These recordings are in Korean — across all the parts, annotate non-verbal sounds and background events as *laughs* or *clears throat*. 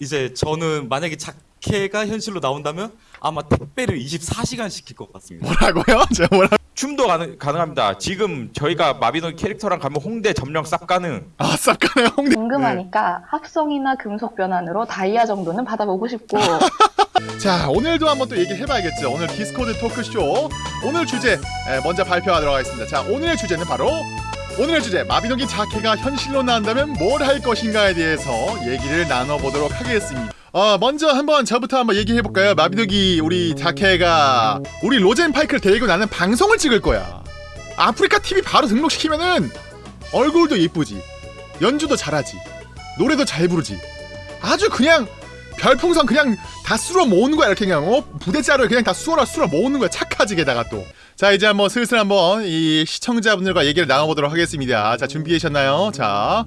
이제 저는 만약에 자캐가 현실로 나온다면 아마 택배를 24시간 시킬 것 같습니다. 뭐라고요? *laughs* 제가 뭐라? 춤도 가능, 가능합니다. 지금 저희가 마비노기 캐릭터랑 가면 홍대 점령 쌉 가능. 아 쌉가능해 홍대. 궁금하니까 합성이나 금속 변환으로 다이아 정도는 받아보고 싶고 *laughs* 자 오늘도 한번 또 얘기를 해봐야겠죠. 오늘 디스코드 토크쇼 오늘 주제 에, 먼저 발표하도록 하겠습니다. 자 오늘의 주제는 바로 오늘의 주제 마비노기 자캐가 현실로 나온다면 뭘 할 것인가에 대해서 얘기를 나눠보도록 하겠습니다. 어 먼저 한번 저부터 한번 얘기해 볼까요? 마비노기 우리 자케가 우리 로젠 파이크를 데리고 나는 방송을 찍을 거야. 아프리카 TV 바로 등록시키면은 얼굴도 예쁘지, 연주도 잘하지, 노래도 잘 부르지. 아주 그냥 별풍선 그냥 다 쓸어 모으는 거야 이렇게 그냥 어 부대자를 그냥 다 쑤어라 쑤어 모으는 거야 착하지 게다가 또 자 이제 한번 슬슬 한번 이 시청자분들과 얘기를 나눠보도록 하겠습니다. 자 준비하셨나요? 자.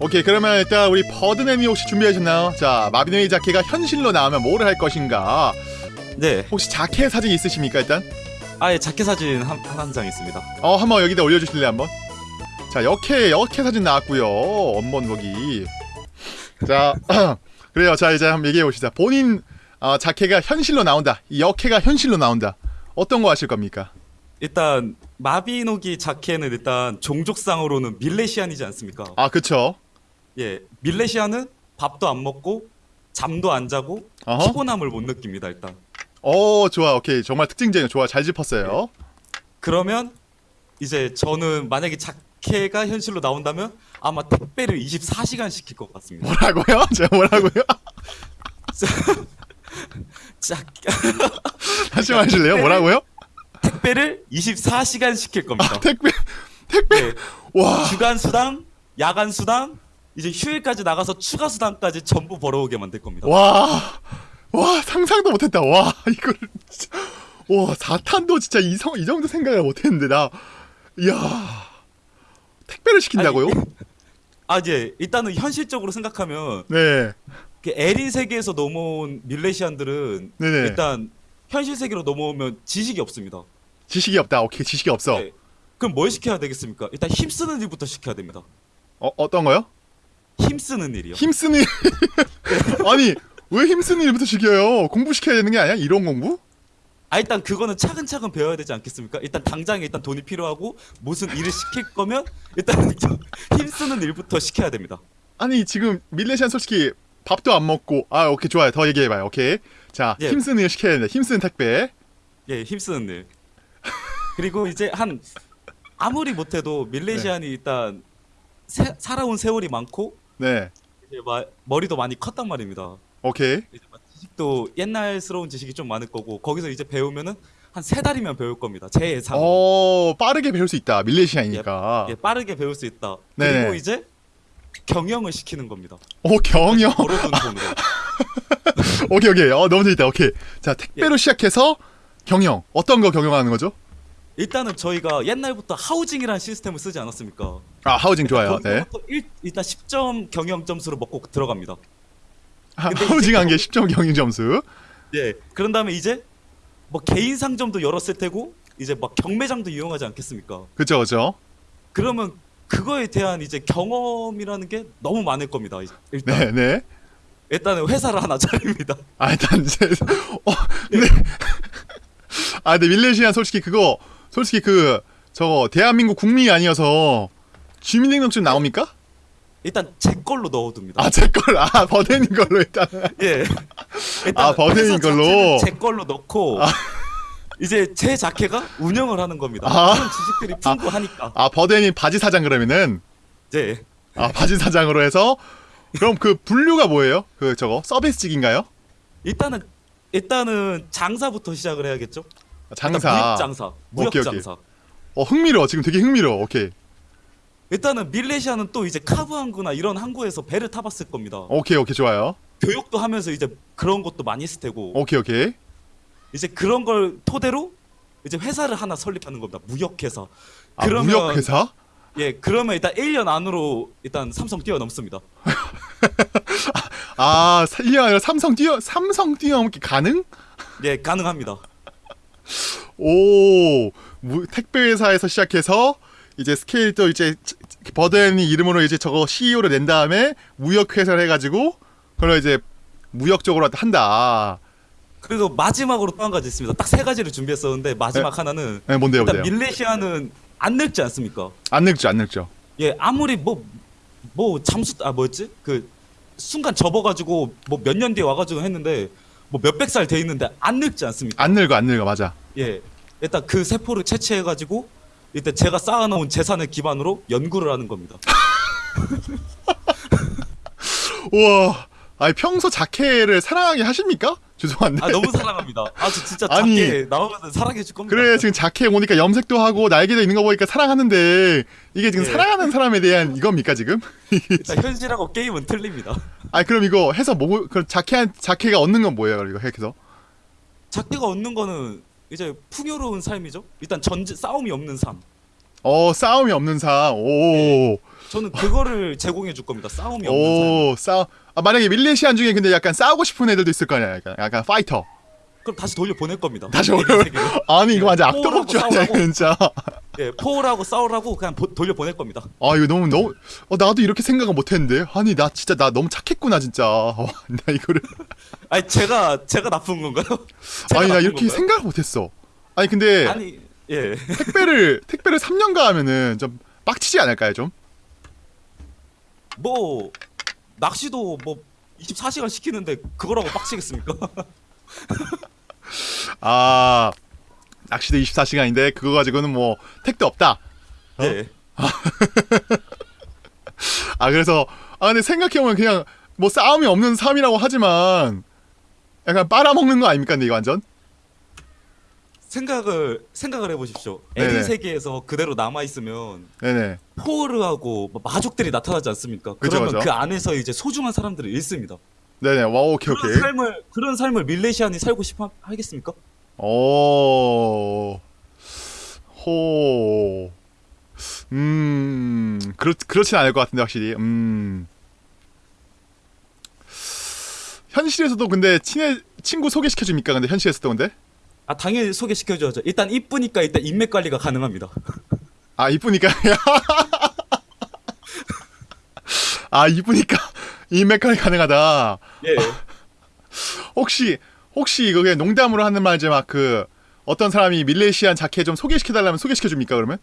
오케이 그러면 일단 우리 버드네미 혹시 준비하셨나요? 자 마비노이 자켓가 현실로 나오면 뭐를 할 것인가? 네, 혹시 자켓 사진 있으십니까 일단? 아예 자켓 사진 한한장 있습니다. 어 한번 여기다 올려주실래요 한번? 자 역해 역해 사진 나왔고요 보기. 자 *clears throat* 그래요. 자 이제 한번 얘기해 봅시다. 본인 어, 자켓가 현실로 나온다. 이 역해가 현실로 나온다 어떤 거 하실 겁니까? 일단 마비노기 자켓은 일단 종족상으로는 밀레시안이지 않습니까? 아 그쵸. 예, 밀레시안은 밥도 안 먹고 잠도 안 자고 어허. 피곤함을 못 느낍니다. 일단. 어 좋아. 오케이. 정말 특징적인 좋아. 잘 짚었어요. 그러면 이제 저는 만약에 자켓가 현실로 나온다면 아마 택배를 24시간 시킬 것 같습니다. 뭐라고요? *laughs* 제가 뭐라고요 *laughs* *laughs* 자, *laughs* 다시 말하실래요? *laughs* 뭐라고요? 택배를 24시간 시킬 겁니다. 아 택배 택배? 네, 와. 주간 수당, 야간 수당, 이제 휴일까지 나가서 추가 수당까지 전부 벌어오게 만들 겁니다. 와, 와 상상도 못 했다. 와 이걸 진짜. 와 사탄도 진짜 이 성 이 정도 생각을 못 했는데 나, 이야. 택배를 시킨다고요? 아니, *laughs* 아, 예. 일단은 현실적으로 생각하면 네, 그 에린 세계에서 넘어온 밀레시안들은 네네. 일단 현실 세계로 넘어오면 지식이 없습니다. 지식이 없다. 오케이 지식이 없어. 네. 그럼 뭘 시켜야 되겠습니까? 일단 힘쓰는 일부터 시켜야 됩니다. 어 어떤 거요? 힘쓰는 일이요. 힘쓰는 일. *laughs* 아니 왜 힘쓰는 일부터 시켜요? 공부 시켜야 되는 게 아니야? 이론 공부? 아 일단 그거는 차근차근 배워야 되지 않겠습니까? 일단 당장에 일단 돈이 필요하고 무슨 일을 시킬 거면 일단 *laughs* 힘쓰는 일부터 시켜야 됩니다. 아니 지금 밀레시안 솔직히 밥도 안 먹고 아 오케이 좋아요 더 얘기해봐요 오케이 자 예. 힘쓰는 일 시켜야 된다 힘쓰는 택배 예, 힘쓰는 일. *laughs* 그리고 이제 한 아무리 못해도 밀레시안이 일단 세- 살아온 세월이 많고 네 이제 막 머리도 많이 컸단 말입니다. 오케이 지식도 옛날스러운 지식이 좀 많을 거고 거기서 이제 배우면은 한 세 달이면 배울 겁니다. 제 예상. 어 빠르게 배울 수 있다 밀레시안이니까 예, 빠르게 배울 수 있다. 네네. 그리고 이제 경영을 시키는 겁니다. 오 경영 벌어둔 돈으로. *laughs* 오케이 오케이 어 너무 재밌다 오케이 자 택배로 예. 시작해서 경영 어떤 거 경영하는 거죠? 일단은 저희가 옛날부터 하우징이라는 시스템을 쓰지 않았습니까? 아 하우징 좋아요 네 거기서부터 일, 일단 10점 경영 점수를 먹고 들어갑니다. 하, 근데 하우징 한개 그- 10점 경영 점수 예. 그런 다음에 이제 뭐 개인 상점도 열었을 테고 이제 막 경매장도 이용하지 않겠습니까? 그죠 그죠 그러면 그거에 대한 이제 경험이라는 게 너무 많을 겁니다. 일단 네 네 일단은 회사를 하나 차립니다. *laughs* 아 일단 이제 어 근데 아 근데 밀레시안 솔직히 그거 솔직히 그 저거 대한민국 국민이 아니어서 주민등록증 나옵니까? 일단 제 걸로 넣어둡니다. 아 제 걸 아 버덴인 걸로 일단 예. 아, 버드인 회사 걸로? 제 걸로 넣고 이제 제 자켓가 운영을 하는 겁니다. 아. 그런 지식들이 풍부하니까. 아 버덴이 바지 사장 그러면은 이제 아 바지 사장으로 해서 그럼 그 분류가 뭐예요? 그 저거 서비스직인가요? 일단은 일단은 장사부터 시작을 해야겠죠. 일단 장사 무역 장사. 무역 오케이, 오케이. 장사. 어 흥미로워 지금 되게 흥미로워 오케이 일단은 밀레시아는 또 이제 카브 항구나 이런 항구에서 배를 타봤을 겁니다. 오케이 오케이 좋아요 교육도 하면서 이제 그런 것도 많이 했을 테고 오케이 오케이 이제 그런 걸 토대로 이제 회사를 하나 설립하는 겁니다. 무역회사. 아 무역회사? 예, 그러면 일단 1년 안으로 일단 삼성 뛰어넘습니다. *laughs* 아 1년 아니라 삼성 뛰어 삼성 뛰어넘기 가능? 예, 가능합니다. 오 무, 택배 회사에서 시작해서 이제 스케일 또 이제 버덴이 이름으로 이제 저거 CEO를 낸 다음에 무역 회사를 해가지고 그걸 이제 무역적으로 한다. 그리고 마지막으로 또 한 가지 있습니다. 딱 세 가지를 준비했었는데 마지막 하나는 네, 뭔데요, 일단 뭔데요? 밀레시아는 안 늙지 않습니까? 안 늙죠, 안 늙죠. 예, 아무리 뭐 뭐 잠수 아 뭐였지? 그 순간 접어가지고 뭐 몇 년 뒤에 와가지고 했는데 뭐 몇백 살 돼 있는데 안 늙지 않습니까? 안 늙어, 안 늙어, 맞아. 예, 일단 그 세포를 채취해가지고 일단 제가 쌓아놓은 재산을 기반으로 연구를 하는 겁니다. *laughs* 우와. 아니 평소 자케를 사랑하게 하십니까? 죄송한데. 아 너무 사랑합니다. 아 저 진짜 아니. 작게 나오면 사랑해 줄 겁니다. 그래 지금 자케 오니까 염색도 하고 날개도 있는 거 보니까 사랑하는데 이게 지금 예. 사랑하는 사람에 대한 이겁니까 지금? 현실하고 게임은 틀립니다. 아 그럼 이거 해서 뭐 그럼 자케 자케가 얻는 건 뭐예요? 이거 해서? 작게가 얻는 거는 이제 풍요로운 삶이죠. 일단 전제 싸움이 없는 삶. 어 싸움이 없는 삶. 오. 저는 그거를 *laughs* 제공해 줄 겁니다. 싸움이 없는 삶. 오 싸. 아 만약에 밀레시안 중에 근데 약간 싸우고 싶은 애들도 있을 거 아니야. 약간, 약간 파이터. 그럼 다시 돌려 보낼 겁니다. 다시 돌려-. *laughs* 아니 이거 완전 포옹하고 악도복주 아니야. 진짜. 예, 포옹하고 싸우라고 그냥 보- 돌려 보낼 겁니다. 아 이거 너무 너무 어 나도 이렇게 생각은 못했는데 아니 나 진짜 나 너무 착했구나 진짜 *laughs* 어, 나 이거를 아니 제가 제가 나쁜 건가요? 제가 아니 나 나쁜 이렇게 건가요? 생각을 못했어 아니 근데 아니 예. 택배를 택배를 3년간 하면은 좀 빡치지 않을까요 좀? 뭐 낚시도 뭐 24시간 시키는데 그거라고 빡치겠습니까? *laughs* 아 낚시도 24시간인데 그거 가지고는 뭐 택도 없다 예. *laughs* 아 그래서 아 근데 생각해보면 그냥 뭐 싸움이 없는 삶이라고 하지만 약간 빨아먹는 거 아닙니까 근데 이거 완전? 생각을 생각을 해보십시오. 네네. 에디 세계에서 그대로 남아 있으면 네네 포르하고 뭐 마족들이 나타나지 않습니까? 그죠, 그러면 그죠. 그 안에서 이제 소중한 사람들을 잃습니다. 네네 와 오케이 그런 오케이 삶을 그런 삶을 밀레시안이 살고 싶어 하겠습니까? 오, 호, 음, 그렇 그렇진 않을 것 같은데 확실히. 음, 현실에서도 근데 친해 친구 소개시켜 줍니까? 근데 현실에서도 근데 아 당연히 소개시켜줘야죠. 일단 이쁘니까 일단 인맥 관리가 가능합니다. 아 이쁘니까 *laughs* 아 이쁘니까 인맥관이 가능하다. 예. 혹시 혹시 이거 그냥 농담으로 하는 말이지 막 그 어떤 사람이 밀레시안 자켓 좀 소개시켜 달라면 소개시켜 줍니까 그러면?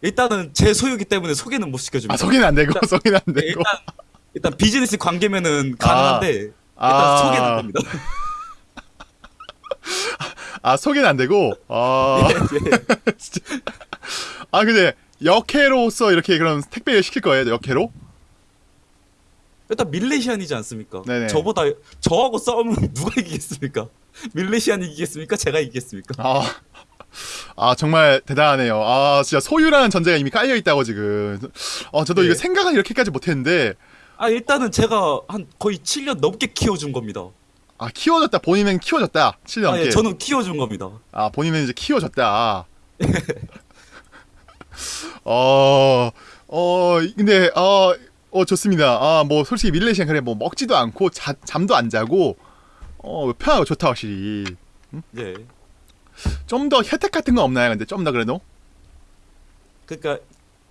일단은 제 소유기 때문에 소개는 못 시켜줍니다. 아 소개는 안 되고 소개는 안 예, 되고. 일단 일단 비즈니스 관계면은 가능한데 일단 아. 소개는 안 됩니다. *laughs* 아 소개는 안 되고 아, *laughs* 예, 예. 아 근데 역해로서 이렇게 그럼 택배를 시킬 거예요 역해로? 일단 밀레시안이지 않습니까? 네네. 저보다 저하고 싸우면 *laughs* 누가 이기겠습니까? 밀레시안이 이기겠습니까? 제가 이기겠습니까? 아, 아 정말 대단하네요. 아 진짜 소유라는 전제가 이미 깔려 있다고 지금. 어 저도 네. 이거 생각은 이렇게까지 못했는데 아 일단은 제가 한 거의 7년 넘게 키워준 겁니다. 아 키워졌다 본인은 키워졌다 7년 아. 예, 저는 키워준 겁니다. 아 본인은 이제 키워졌다. *laughs* 어, 어 근데 어, 어 좋습니다. 아 뭐 솔직히 밀레시안 그래 뭐 먹지도 않고 자, 잠도 안 자고 어 편하고 좋다 확실히. 예. 좀더 혜택 같은 거 없나요? 근데 좀 더 그래도 그러니까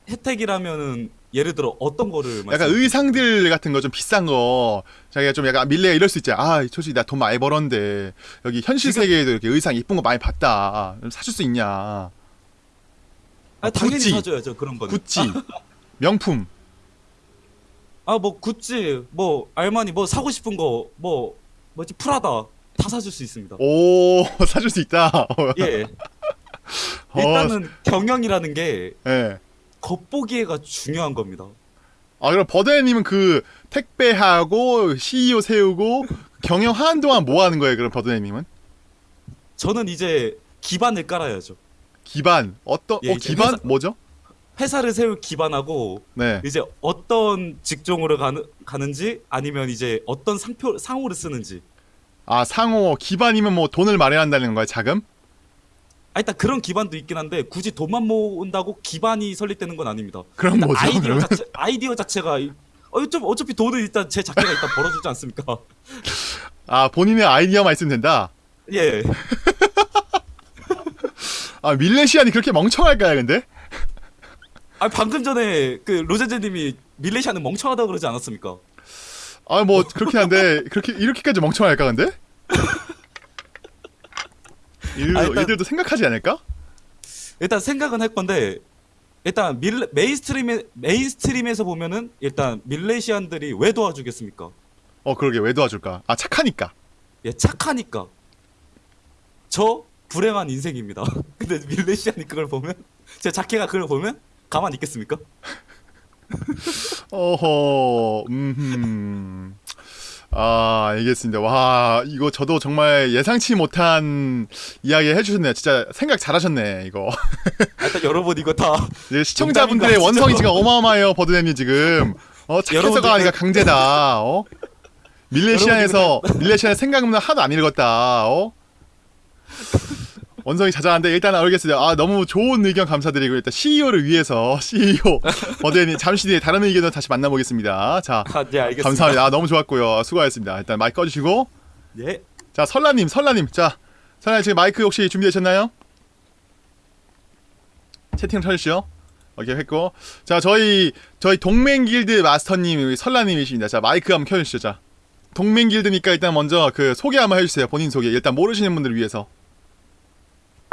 혜택이라면은 예를 들어 어떤 거를 약간? 의상들 같은 거 좀 비싼 거 자기가 좀 약간 밀레가 이럴 수 있지. 아 솔직히 나 돈 많이 벌었는데 여기 현실 지금- 세계에도 이렇게 의상 이쁜 거 많이 봤다. 좀 사줄 수 있냐? 아, 당연히 구찌. 사줘야죠 그런 거는. 구찌 *laughs* 명품. 아 뭐 구찌, 뭐 알마니, 뭐 사고 싶은 거, 뭐 뭐지 프라다 다 사줄 수 있습니다. 오 *laughs* 사줄 수 있다. 예. 어, 일단은 경영이라는 게 예. 겉보기에가 중요한 겁니다. 아 그럼 버드님은 그 택배하고 CEO 세우고 경영하는 동안 뭐 하는 거예요? 그럼 버드님은 저는 이제 기반을 깔아야죠. 기반 어떤 예, 어 기반 회사- 뭐죠? 회사를 세울 기반하고 네. 이제 어떤 직종으로 가는 가는지 아니면 이제 어떤 상표 상호를 쓰는지. 아 상호 기반이면 뭐 돈을 마련한다는 거예요? 자금? 아 일단 그런 기반도 있긴 한데 굳이 돈만 모은다고 기반이 설립되는 건 아닙니다. 그럼 뭐죠? 아이디어 그러면 자체 아이디어 자체가 이- 어, 좀 어차피 돈은 일단 제 자체가 일단 벌어주지 않습니까? 아 본인의 아이디어만 있으면 된다. 예. 아 밀레시안이 그렇게 멍청할까요? 근데 아 방금 전에 그 로제제님이 밀레시아는 멍청하다 고 그러지 않았습니까? 아 뭐 그렇긴 한데 그렇게 이렇게까지 멍청할까 근데? 일, 아, 일단- 이들도 생각하지 않을까? 일단 생각은 할 건데 일단 밀 mainstream에 mainstream에서 보면은 일단 밀레시안들이 왜 도와주겠습니까? 어 그러게 왜 도와줄까? 아 착하니까. 예, 착하니까. 저 불행한 인생입니다. *laughs* 근데 밀레시안이 그걸 보면 제 자캐가 그걸 보면 가만히 있겠습니까? *laughs* 어허, 음, 아, 알겠습니다. 와, 이거 저도 정말 예상치 못한 이야기 해주셨네요. 진짜 생각 잘하셨네, 이거. *laughs* 아, 일단 여러분 이거 다 시청자분들의? 원성이 지금 어마어마해요, 버드nem이 지금. 어, 착해서가 아니라 강제다, 어? 밀레시안에서, 밀레시안의 생각은 하나도 안 읽었다, 어? 원성이 자자한데 일단 알겠습니다. 아 너무 좋은 의견 감사드리고 일단 CEO를 위해서 CEO 버드님 잠시 뒤에 다른 의견을 다시 만나보겠습니다. 자 아, 네, 알겠습니다. 감사합니다. 아, 너무 좋았고요. 수고하셨습니다. 일단 마이크 꺼주시고 예. 자 설라님 설라님 자 설라님 지금 마이크 혹시 준비되셨나요? 채팅 쳐주시죠. 오케이 했고 자 저희 저희 동맹 길드 마스터님 설라님이십니다. 자 마이크 한번 켜주시죠. 자 동맹 길드니까 일단 먼저 그 소개 한번 해주세요. 본인 소개 일단 모르시는 분들을 위해서.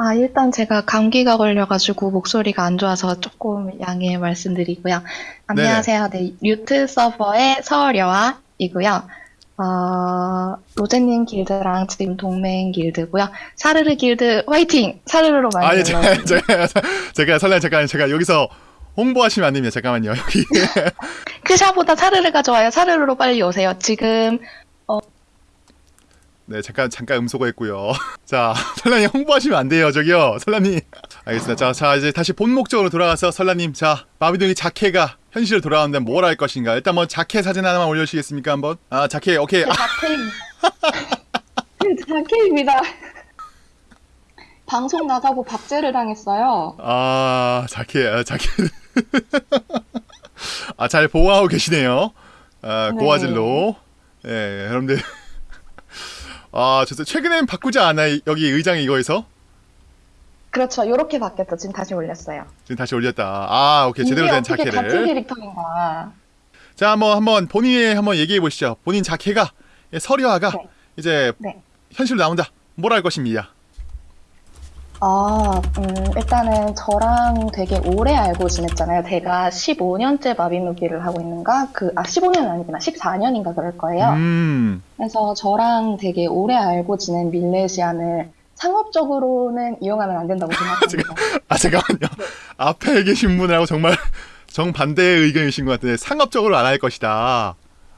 아, 일단 제가 감기가 걸려가지고 목소리가 안 좋아서 조금 양해 말씀드리고요. 안녕하세요. 네, 류트 서버의 서려아이고요. 어, 로제님 길드랑 지금 동맹 길드고요. 사르르 길드 화이팅! 사르르로 많이 아니 제가 제가 제가 설라 잠깐 제가 여기서 홍보하시면 안 됩니다. 잠깐만요. 여기 *laughs* 크샤보다 사르르가 좋아요. 사르르로 빨리 오세요. 지금 네 잠깐 잠깐 음소거 했고요. *laughs* 자 설라님 홍보하시면 안 돼요. 저기요 설라님. 알겠습니다. 자, 자 이제 다시 본 목적으로 돌아가서 설라님 자 마비동이 자켓가 현실로 돌아오는데 뭘할 것인가? 일단 뭐 자켓 사진 하나만 올려주시겠습니까 한번? 아 자켓 오케이. 아, 자켓, 자켓입니다. 방송 나가고 박제를 당했어요. 아 자켓 아, 자켓. *laughs* 아잘 보호하고 계시네요. 아 네. 고화질로. 예 여러분들. 아저 최근엔 바꾸지 않아요 여기 의장 이거에서? 그렇죠. 요렇게 바뀌었죠. 지금 다시 올렸어요. 지금 다시 올렸다. 아 오케이 제대로 된 자켓을. 같은 캐릭터인가. 자, 한번 한번 본인이 한번 얘기해 보시죠. 본인 자켓가 예, 서류화가 네. 이제 네. 현실로 나온다. 뭘할 것입니다. 아, 음, 일단은 저랑 되게 오래 알고 지냈잖아요. 제가 15년째 마비노기를 하고 있는가? 그, 아, 15년 아니구나. 14년인가 그럴 거예요. 음, 그래서 저랑 되게 오래 알고 지낸 밀레시안을 상업적으로는 이용하면 안 된다고 *laughs* 생각합니다. 아 잠깐만요. 앞에 계신 분하고 정말 정반대의 의견이신 것 같은데 상업적으로 안 할 것이다.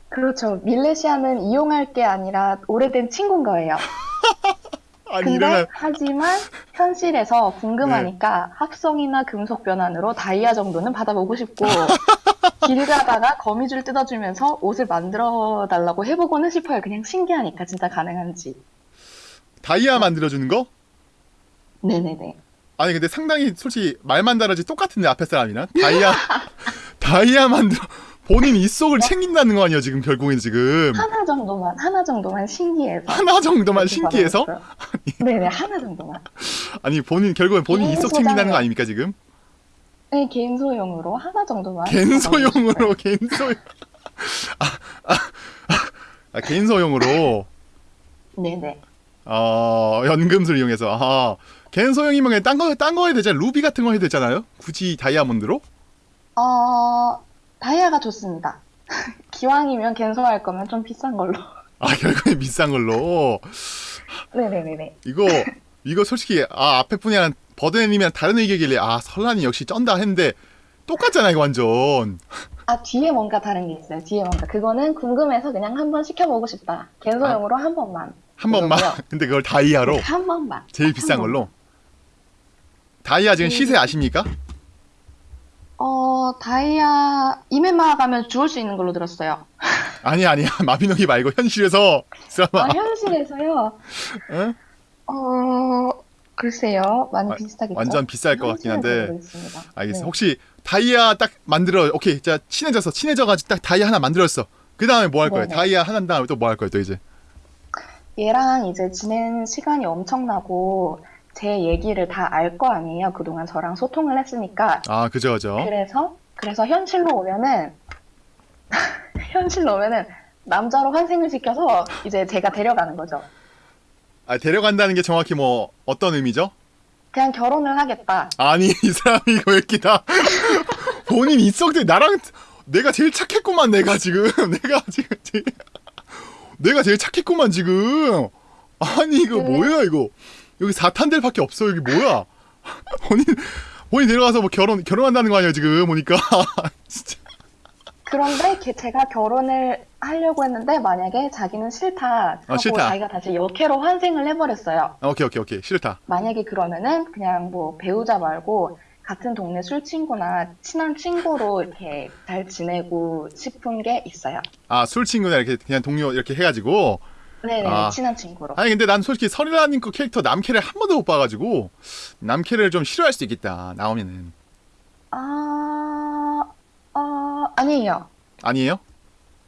그렇죠. 밀레시안은 이용할 게 아니라 오래된 친구인 거예요. *laughs* 아니 근데 이러면 하지만 현실에서 궁금하니까 네. 합성이나 금속 변환으로 다이아 정도는 받아보고 싶고 *laughs* 길 가다가 거미줄 뜯어주면서 옷을 만들어 달라고 해보고는 싶어요. 그냥 신기하니까 진짜 가능한지. 다이아 만들어 주는 거? 네네네. 아니 근데 상당히 솔직히 말만 다르지 똑같은데 앞에 사람이랑 다이아 *laughs* 다이아 만들어 본인 입속을 챙긴다는 거 아니야 지금 결국엔 지금 하나 정도만 하나 정도만 신기해서. 하나 정도만 신기해서. 네네 하나 정도만. 아니 본인 결국엔 본인 입속. 챙긴다는 거 아닙니까 지금? 네 개인 소용으로 하나 정도만. 갠소용으로 갠소용 아, 아, 아, 아 갠소용으로 네네. 어 연금술 이용해서 아 갠소용이면 그냥 딴 거 딴 거 해야 되잖아 루비 같은 거 해야 되잖아요 굳이 다이아몬드로 어 다이아가 좋습니다. *laughs* 기왕이면 갠소할 거면 좀 비싼 걸로. *laughs* 아 결국엔 비싼 걸로 네네네네. 이거 이거 솔직히 아 앞에 분이랑 버드님이랑 다른 의견이길래 아 설란이 역시 쩐다 했는데 똑같잖아 이거 완전 아 뒤에 뭔가 다른 게 있어요. 뒤에 뭔가 그거는 궁금해서 그냥 한번 시켜보고 싶다. 갠소용으로 한 번만. 한 번만. *laughs* 근데 그걸 다이아로 한 번만. 제일 비싼 한 걸로 다이아 지금 시세 아십니까? 어 다이아 이메마 가면 주울 수 있는 걸로 들었어요. *laughs* 아니 아니야 *laughs* 마비노기 말고 현실에서 아 현실에서요. 응? 어 글쎄요. 많이 아, 비슷하겠죠. 완전 비쌀 것 같긴 한데. 알겠어. 네. 혹시 다이아 딱 만들어. 오케이. 자 친해져서 친해져가지고 딱 다이아 하나 만들었어. 그 다음에 뭐 할 거야? 네네. 다이아 하나 한 다음에 또 뭐 할 거야? 또 이제. 얘랑 이제 지낸 시간이 엄청나고 제 얘기를 다 알 거 아니에요. 그동안 저랑 소통을 했으니까. 아 그죠 그죠. 그래서 그래서 현실로 오면은 *laughs* 현실로 오면은 남자로 환생을 시켜서 이제 제가 데려가는 거죠. 아 데려간다는 게 정확히 뭐 어떤 의미죠? 그냥 결혼을 하겠다. 아니 이 사람이 이거 웃기다. *laughs* 본인 입속들 나랑 내가 제일 착했구만 내가 지금 *laughs* 내가 지금 제일, 내가 제일 착했구만 지금. 아니 이거 네. 뭐야 이거 여기 사탄들밖에 없어 여기 뭐야? *laughs* 본인 본인 데려가서 뭐 결혼 결혼한다는 거 아니야 지금 보니까 *laughs* 진짜. 그런데 걔- 제가 결혼을 하려고 했는데 만약에 자기는 싫다 하고 아, 싫다. 자기가 다시 역해로 환생을 해버렸어요. 아, 오케이 오케이 오케이 싫다. 만약에 그러면은 그냥 뭐 배우자 말고 같은 동네 술 친구나 친한 친구로 이렇게 잘 지내고 싶은 게 있어요. 아 술 친구나 이렇게 그냥 동료 이렇게 해가지고 네네 아. 친한 친구로. 아니 근데 난 솔직히 설이라님 거 캐릭터 남캐를 한 번도 못 봐가지고 남캐를 좀 싫어할 수도 있겠다 나오면은 아, 어, 아니에요. 아니에요?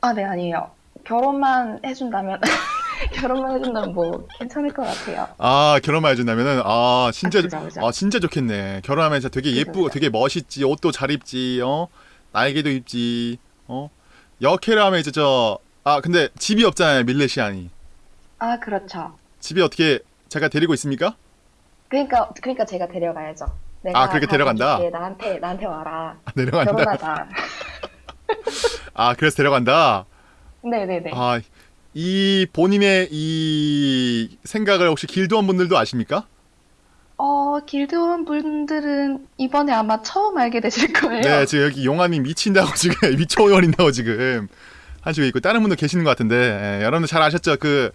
아, 네, 아니에요. 결혼만 해준다면, *laughs* 결혼만 해준다면 뭐 괜찮을 것 같아요. 아 결혼만 해준다면은 아 진짜 아, 그죠, 그죠. 아 진짜 좋겠네 결혼하면 진짜 되게 예쁘고 그죠. 되게 멋있지 옷도 잘 입지 어 날개도 입지 어 여캐를 하면 이제 저 아 근데 집이 없잖아요 밀레시안이 아, 그렇죠. 집이 어떻게 제가 데리고 있습니까? 그러니까, 그러니까 제가 데려가야죠. 내가 아, 그렇게 다 데려간다? 해줄게. 나한테, 나한테 와라. 아, 내려간다 결혼하자. *laughs* 아 그래서 데려간다 네 네 네. 아 이 본인의 이 생각을 혹시 길드원 분들도 아십니까? 어, 길드원 분들은 이번에 아마 처음 알게 되실 거예요. 네, 지금 여기 용환이 미친다고 *laughs* 지금 미쳐버린다고 지금 하시고 있고 다른 분도 계시는 것 같은데 예, 여러분들 잘 아셨죠? 그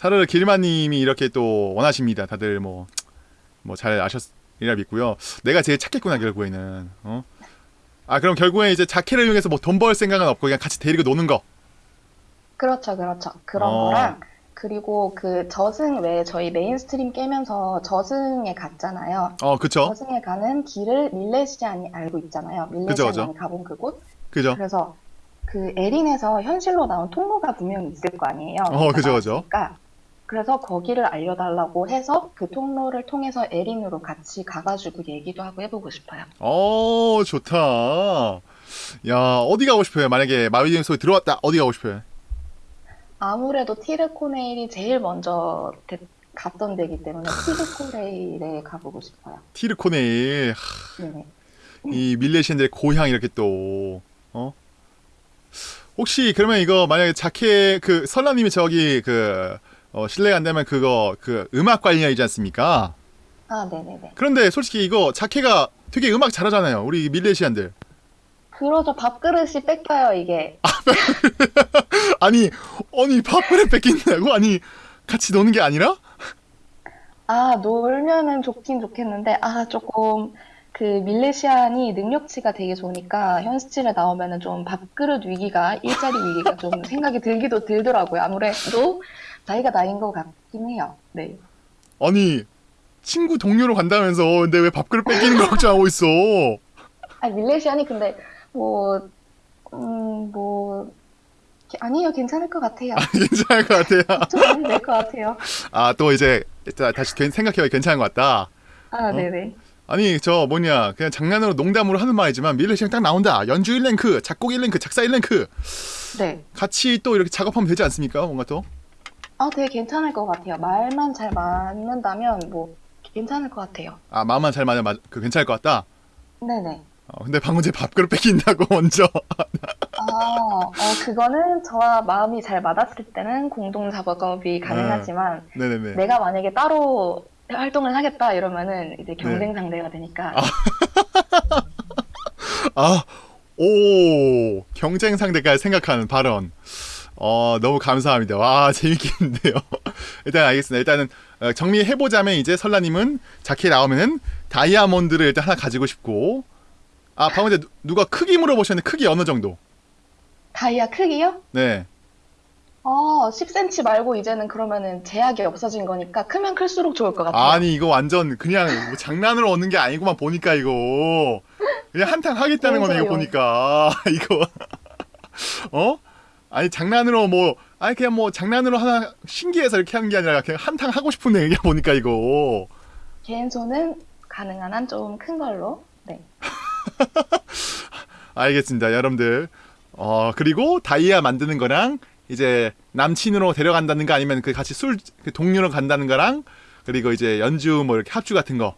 사르르 길마님이 이렇게 또 원하십니다. 다들 뭐 뭐 잘 아셨이라 믿고요. 내가 제일 찾겠구나 결국에는. 어? 아 그럼 결국에 이제 자캐를 이용해서 뭐 돈 벌 생각은 없고 그냥 같이 데리고 노는 거. 그렇죠, 그렇죠. 그런 어. 거랑, 그리고 그 저승 왜 저희 mainstream 깨면서 저승에 갔잖아요. 어 그쵸? 저승에 가는 길을 밀레시안이 알고 있잖아요. 밀레시안이. 가본 그곳. 그죠? 그래서 그 에린에서 현실로 나온 통로가 분명히 있을 거 아니에요. 어, 그죠, 그죠. 그러니까 그래서 거기를 알려달라고 해서 그 통로를 통해서 에린으로 같이 가가지고 얘기도 하고 해보고 싶어요. 어 좋다. 야 어디 가고 싶어요? 만약에 마비님 소리 들어왔다 어디 가고 싶어요? 아무래도 티르코네일이 제일 먼저 데- 갔던 데기 때문에 티르코네일에 가보고 싶어요. 티르코네일 네네. 이 밀레시안들의 고향 이렇게 또 어? 혹시 그러면 이거 만약에 자켓 그 설라님이 저기 그 어, 실례가 안 되면 그거 그 음악 관련이지 않습니까? 아, 네네네. 그런데 솔직히 이거 자켓가 되게 음악 잘하잖아요. 우리 밀레시안들. 그러죠. 밥그릇이 뺏겨요, 이게. *laughs* 아니 아니 밥그릇 뺏긴다고? 아니 같이 노는 게 아니라? 아, 놀면은 좋긴 좋겠는데, 아, 조금, 그, 밀레시안이 능력치가 되게 좋으니까, 현스틸에 나오면은 좀 밥그릇 위기가, 일자리 위기가 좀 생각이 들기도 들더라고요. 아무래도, 나이가 나인 것 같긴 해요. 네. 아니 친구 동료로 간다면서 근데 왜 밥그릇 뺏기는 걸 걱정하고 있어? 아, 밀레시안이 근데, 뭐, 음, 뭐, 게- 아니요, 괜찮을 것 같아요. 괜찮을 것 같아요. *laughs* 좀 많이 될것 같아요. 아 또 이제 자, 다시 생각해봐 괜찮은 것 같다. 아, 네네. 아니 저 뭐냐 그냥 장난으로 농담으로 하는 말이지만 밀레시랑 딱 나온다 연주 1랭크 작곡 1랭크 작사 1랭크 네. 같이 또 이렇게 작업하면 되지 않습니까 뭔가 또 아, 되게 괜찮을 것 같아요. 말만 잘 맞는다면, 뭐, 괜찮을 것 같아요. 아 마음만 잘 맞으면 맞- 그 괜찮을 것 같다? 네네. 어, 근데 방금 제 밥그릇 뺏긴다고 *laughs* 먼저. 아, 어, 그거는 저와 마음이 잘 맞았을 때는 공동 작업이 가능하지만 네 네네. 내가 만약에 따로 활동을 하겠다 이러면은 이제 경쟁 상대가 되니까. *laughs* 아오 경쟁 상대까지 생각하는 발언 어 너무 감사합니다. 와 *laughs* 재밌겠는데요. 일단 알겠습니다. 일단은 어, 정리해보자면 이제 설라님은 자켓 나오면은 다이아몬드를 일단 하나 가지고 싶고 아 방금 전에 누- 누가 크기 물어보셨는데 크기 어느 정도? 다이아 크기요? 네. 어, 10cm 말고 이제는 그러면은 제약이 없어진 거니까 크면 클수록 좋을 것 같아요. 아니 이거 완전 그냥 뭐 장난으로 얻는 게 아니구만 보니까 이거. 그냥 한탕 하겠다는 거네 이거. 보니까. *laughs* 이거. 어 아니 장난으로 뭐 아니 그냥 뭐 장난으로 하나 신기해서 이렇게 하는 게 아니라 그냥 한탕 하고 싶은 얘기야 보니까 이거 개인 손은 가능한 한 좀 큰 걸로. 네. *laughs* 알겠습니다 여러분들 어 그리고 다이아 만드는 거랑 이제 남친으로 데려간다는가 아니면 그 같이 술그 동료로 간다는가랑 그리고 이제 연주 뭐 이렇게 합주 같은 거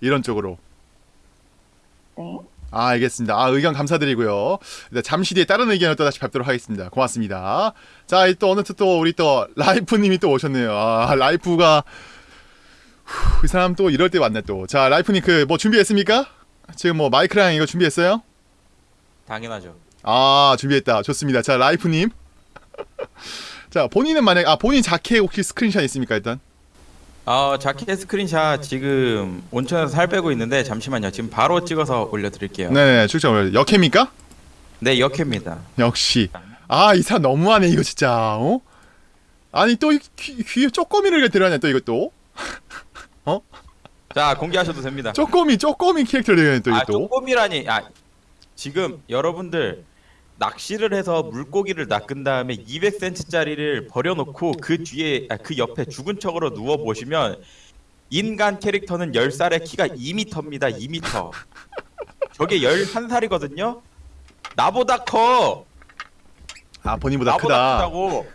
이런 쪽으로. 네. 아, 알겠습니다. 아, 의견 감사드리고요. 네, 잠시 뒤에 다른 의견을 또 다시 뵙도록 하겠습니다. 고맙습니다. 자, 이또 어느 또 우리 또 라이프님이 또 오셨네요. 아, 라이프가 후, 이 사람 또 이럴 때 왔네 또. 자, 라이프님 그 뭐 준비했습니까? 지금 뭐 마이크랑 이거 준비했어요? 당연하죠. 아, 준비했다. 좋습니다. 자, 라이프님. *laughs* 자, 본인은 만약 아 본인 자캐 혹시 스크린샷 있습니까 일단? 어 자켓 스크린샷 지금 온천에서 살 빼고 있는데 잠시만요. 지금 바로 찍어서 올려드릴게요. 네, 네, 출장 올려. 역해입니까? 역회입니다. 역시. 아, 이 사람 너무하네 이거 진짜. 어? 아니 또 귀, 귀에 쪼꼬미를 데려왔네 또 이것도. *laughs* 자 공개하셔도 됩니다. 쪼꼬미 쪼꼬미 캐릭터를 데려왔네 또아 이것도. 쪼꼬미라니. 아 지금 여러분들 낚시를 해서 물고기를 낚은 다음에 200cm짜리를 버려놓고 그 뒤에 아, 그 옆에 죽은 척으로 누워 보시면 인간 캐릭터는 10살에 키가 2m입니다. 2m. 저게 11살이거든요. 나보다 커. 아, 본인보다 나보다 크다. 크다고.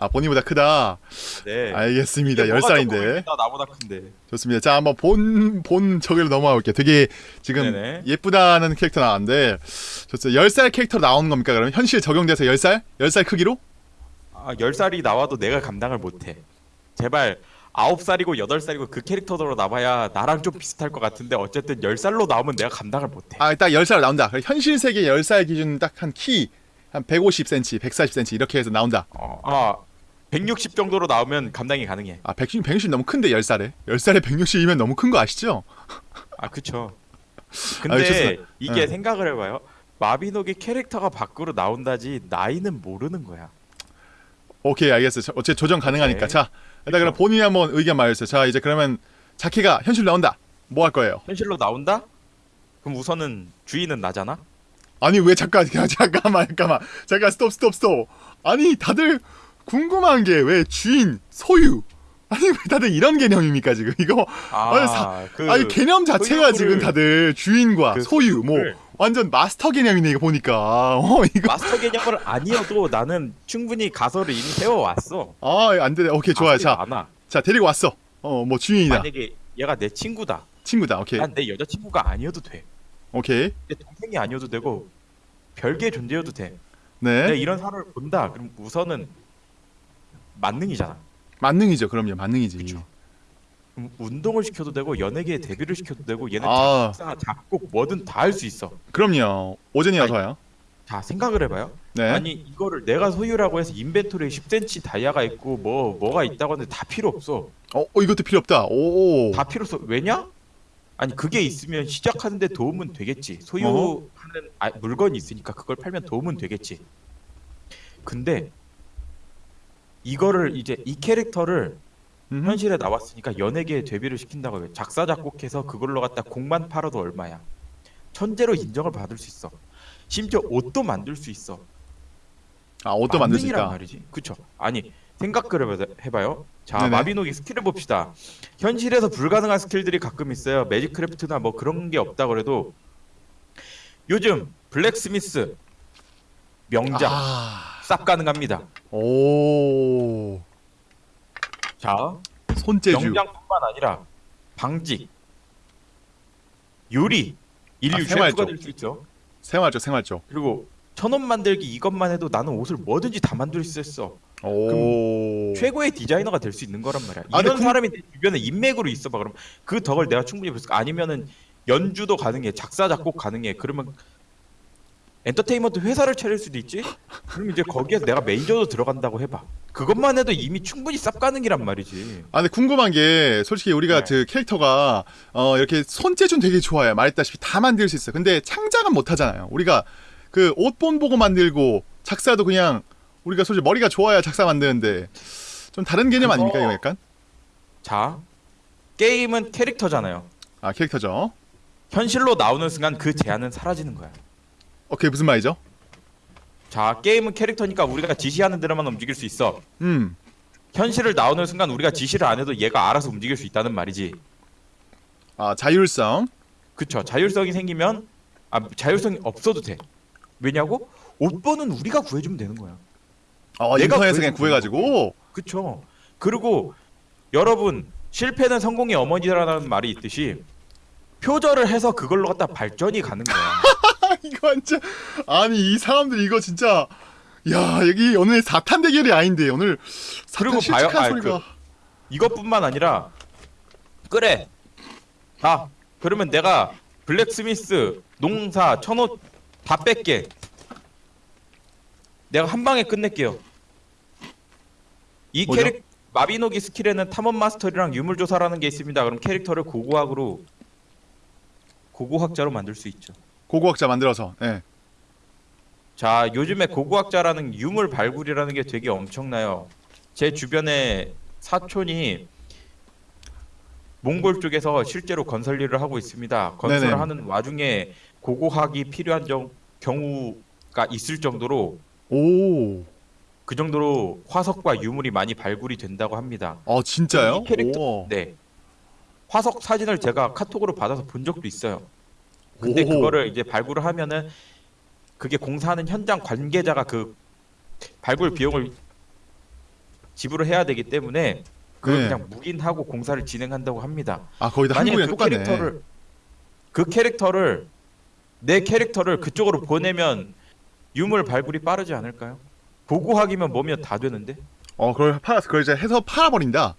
아, 본인보다 크다. 네. 알겠습니다. 10살인데. 쪼꼬미입니다. 나보다 큰데. 좋습니다. 자, 한번 본, 본 저기로 넘어가 볼게요. 되게 지금 네네. 예쁘다는 캐릭터 나왔는데, 좋습니다. 10살 캐릭터 나오는 겁니까? 그러면 현실 적용돼서 10살? 10살 크기로? 아, 10살이 나와도 내가 감당을 못해. 제발 9살이고 8살이고 그 캐릭터로 나와야 나랑 좀 비슷할 것 같은데 어쨌든 10살로 나오면 내가 감당을 못해. 아, 딱 10살 나온다. 현실 세계 10살 기준 딱 한 키, 한 150cm, 140cm 이렇게 해서 나온다. 어, 아, 160 정도로 나오면 감당이 가능해. 아, 160, 160 너무 큰데 10살에. 10살에 160이면 너무 큰 거 아시죠? 아, 그쵸. *laughs* 아, 근데 좋습니다. 이게 네. 생각을 해봐요. 마비노기 캐릭터가 밖으로 나온다지 나이는 모르는 거야. 오케이, 알겠어요. 저- 어째 조정 가능하니까. 오케이. 자, 일단 그럼 본인이 한번 의견 말해주세요. 자, 이제 그러면 자키가 현실 나온다. 뭐 할 거예요? 현실로 나온다? 그럼 우선은 주인은 나잖아? 아니 왜 잠깐 *laughs* 잠깐만 잠깐만 잠깐 스톱 스톱 스톱 아니 다들 궁금한 게 왜 주인 소유 아니 왜 다들 이런 개념입니까 지금 이거 아, 아니, 사- 그 아니 개념 자체가 소유를- 지금 다들 주인과 그 소유 뭐 소유를- 완전 마스터 개념이네 이거 보니까 *laughs* 어 이거 마스터 개념을 아니어도 나는 충분히 가설을 이미 세워왔어. 아 안 되네 오케이 좋아요 자 많아. 자 데리고 왔어 어 뭐 주인이다 만약에 얘가 내 친구다. 친구다 오케이 난 내 여자친구가 아니어도 돼. 오케이 내 동생이 아니어도 되고 별개의 존재여도 돼. 네 내가 이런 사람을 본다. 그럼 우선은 만능이잖아. 만능이죠 그럼요 만능이지 그쵸. 그럼 운동을 시켜도 되고 연예계에 데뷔를 시켜도 되고 얘는 아. 작사, 작곡 뭐든 다 할 수 있어. 그럼요 오전이 어서 와요 자 생각을 해봐요. 네 아니 이거를 내가 소유라고 해서 인벤토리에 10cm 다이아가 있고 뭐 뭐가 있다고 하는데 다 필요 없어. 어, 어 이것도 필요 없다 오 다 필요 없어. 왜냐? 아니 그게 있으면 시작하는데 도움은 되겠지. 소유하는 아, 물건이 있으니까 그걸 팔면 도움은 되겠지. 근데 이거를 이제 이 캐릭터를 음흠. 현실에 나왔으니까 연예계에 데뷔를 시킨다고 해. 작사 작곡해서 그걸로 갖다 곡만 팔아도 얼마야? 천재로 인정을 받을 수 있어. 심지어 옷도 만들 수 있어. 아 옷도 만들 수 있다 말이지. 그쵸? 아니 생각을 해봐- 해봐요. 자 네네. 마비노기 skill을 봅시다. 현실에서 불가능한 skill들이 가끔 있어요. magic craft나 뭐 그런 게 없다 그래도 요즘 blacksmith 명장 아. 쌉 가능합니다. 오 자 손재주 명장뿐만 아니라 방직, 요리, 인류 아, 셰프가 생활적. 될수 있죠. 생활적 생활적 그리고 천원 만들기 이것만 해도 나는 옷을 뭐든지 다 만들 수 있어. 오 최고의 디자이너가 될 수 있는 거란 말이야. 아, 이런 궁- 사람이 내 주변에 인맥으로 있어봐. 그럼 그 덕을 내가 충분히 볼 수 아니면은 연주도 가능해, 작사 작곡 가능해. 그러면 엔터테인먼트 회사를 차릴 수도 있지. 그럼 이제 거기에서 내가 매니저도 들어간다고 해봐. 그것만 해도 이미 충분히 쌉 가능이란 말이지. 아 근데 궁금한 게 솔직히 우리가 네. 그 캐릭터가 어 이렇게 손재주는 되게 좋아요 말했다시피 다 만들 수 있어요 근데 창작은 못 하잖아요 우리가 그 옷본 보고 만들고 작사도 그냥 우리가 솔직히 머리가 좋아야 작사 만드는데 좀 다른 개념 아닙니까 이거 약간 자, 게임은 캐릭터잖아요. 아 캐릭터죠 현실로 나오는 순간 그 제한은 사라지는 거야. 어 그게 무슨 말이죠 자, 게임은 캐릭터니까 우리가 지시하는 대로만 움직일 수 있어. 음 현실을 나오는 순간 우리가 지시를 안 해도 얘가 알아서 움직일 수 있다는 말이지. 아 자율성 그쵸 자율성이 생기면 아 자율성이 없어도 돼 왜냐고 옷번은 우리가 구해주면 되는 거야. 어 내가 인터넷에서 그냥 구해가지고 그쵸? 그리고 여러분 실패는 성공의 어머니라는 말이 있듯이 표절을 해서 그걸로 갖다 발전이 가는 거야. 아, 이거 완전 아니 이 사람들 이거 진짜 야 여기 오늘 사탄 대결이 아닌데 오늘 사탄 그리고 봐요. 실직한 아, 소리가 이것뿐만 아니라 그래. 아 그러면 내가 blacksmith, 농사, 천옷 다 뺄게. 내가 한 방에 끝낼게요. 이 뭐죠? 캐릭 마비노기 스킬에는 탐험 mastery랑 유물 조사라는 게 있습니다. 그럼 캐릭터를 고고학으로 고고학자로 만들 수 있죠. 고고학자 만들어서 예. 자, 요즘에 고고학자라는 유물 발굴이라는 게 되게 엄청나요. 제 주변에 사촌이 몽골 쪽에서 실제로 건설 일을 하고 있습니다. 건설을 네네. 하는 와중에 고고학이 필요한 정, 경우가 있을 정도로 오. 그 정도로 화석과 유물이 많이 발굴이 된다고 합니다. 어 진짜요? 이 캐릭터 오. 네. 화석 사진을 제가 카톡으로 받아서 본 적도 있어요. 근데 오호. 그거를 이제 발굴을 하면은 그게 공사하는 현장 관계자가 그 발굴 비용을 지불을 해야 되기 때문에 그걸 네. 그냥 묵인하고 공사를 진행한다고 합니다. 아 거의 다 한국이랑 그 똑같네. 캐릭터를 그 캐릭터를 내 캐릭터를 그쪽으로 보내면 유물 발굴이 빠르지 않을까요? 보고학이면 뭐면 다 되는데 어 그걸 팔아 그걸 이제 해서 팔아버린다.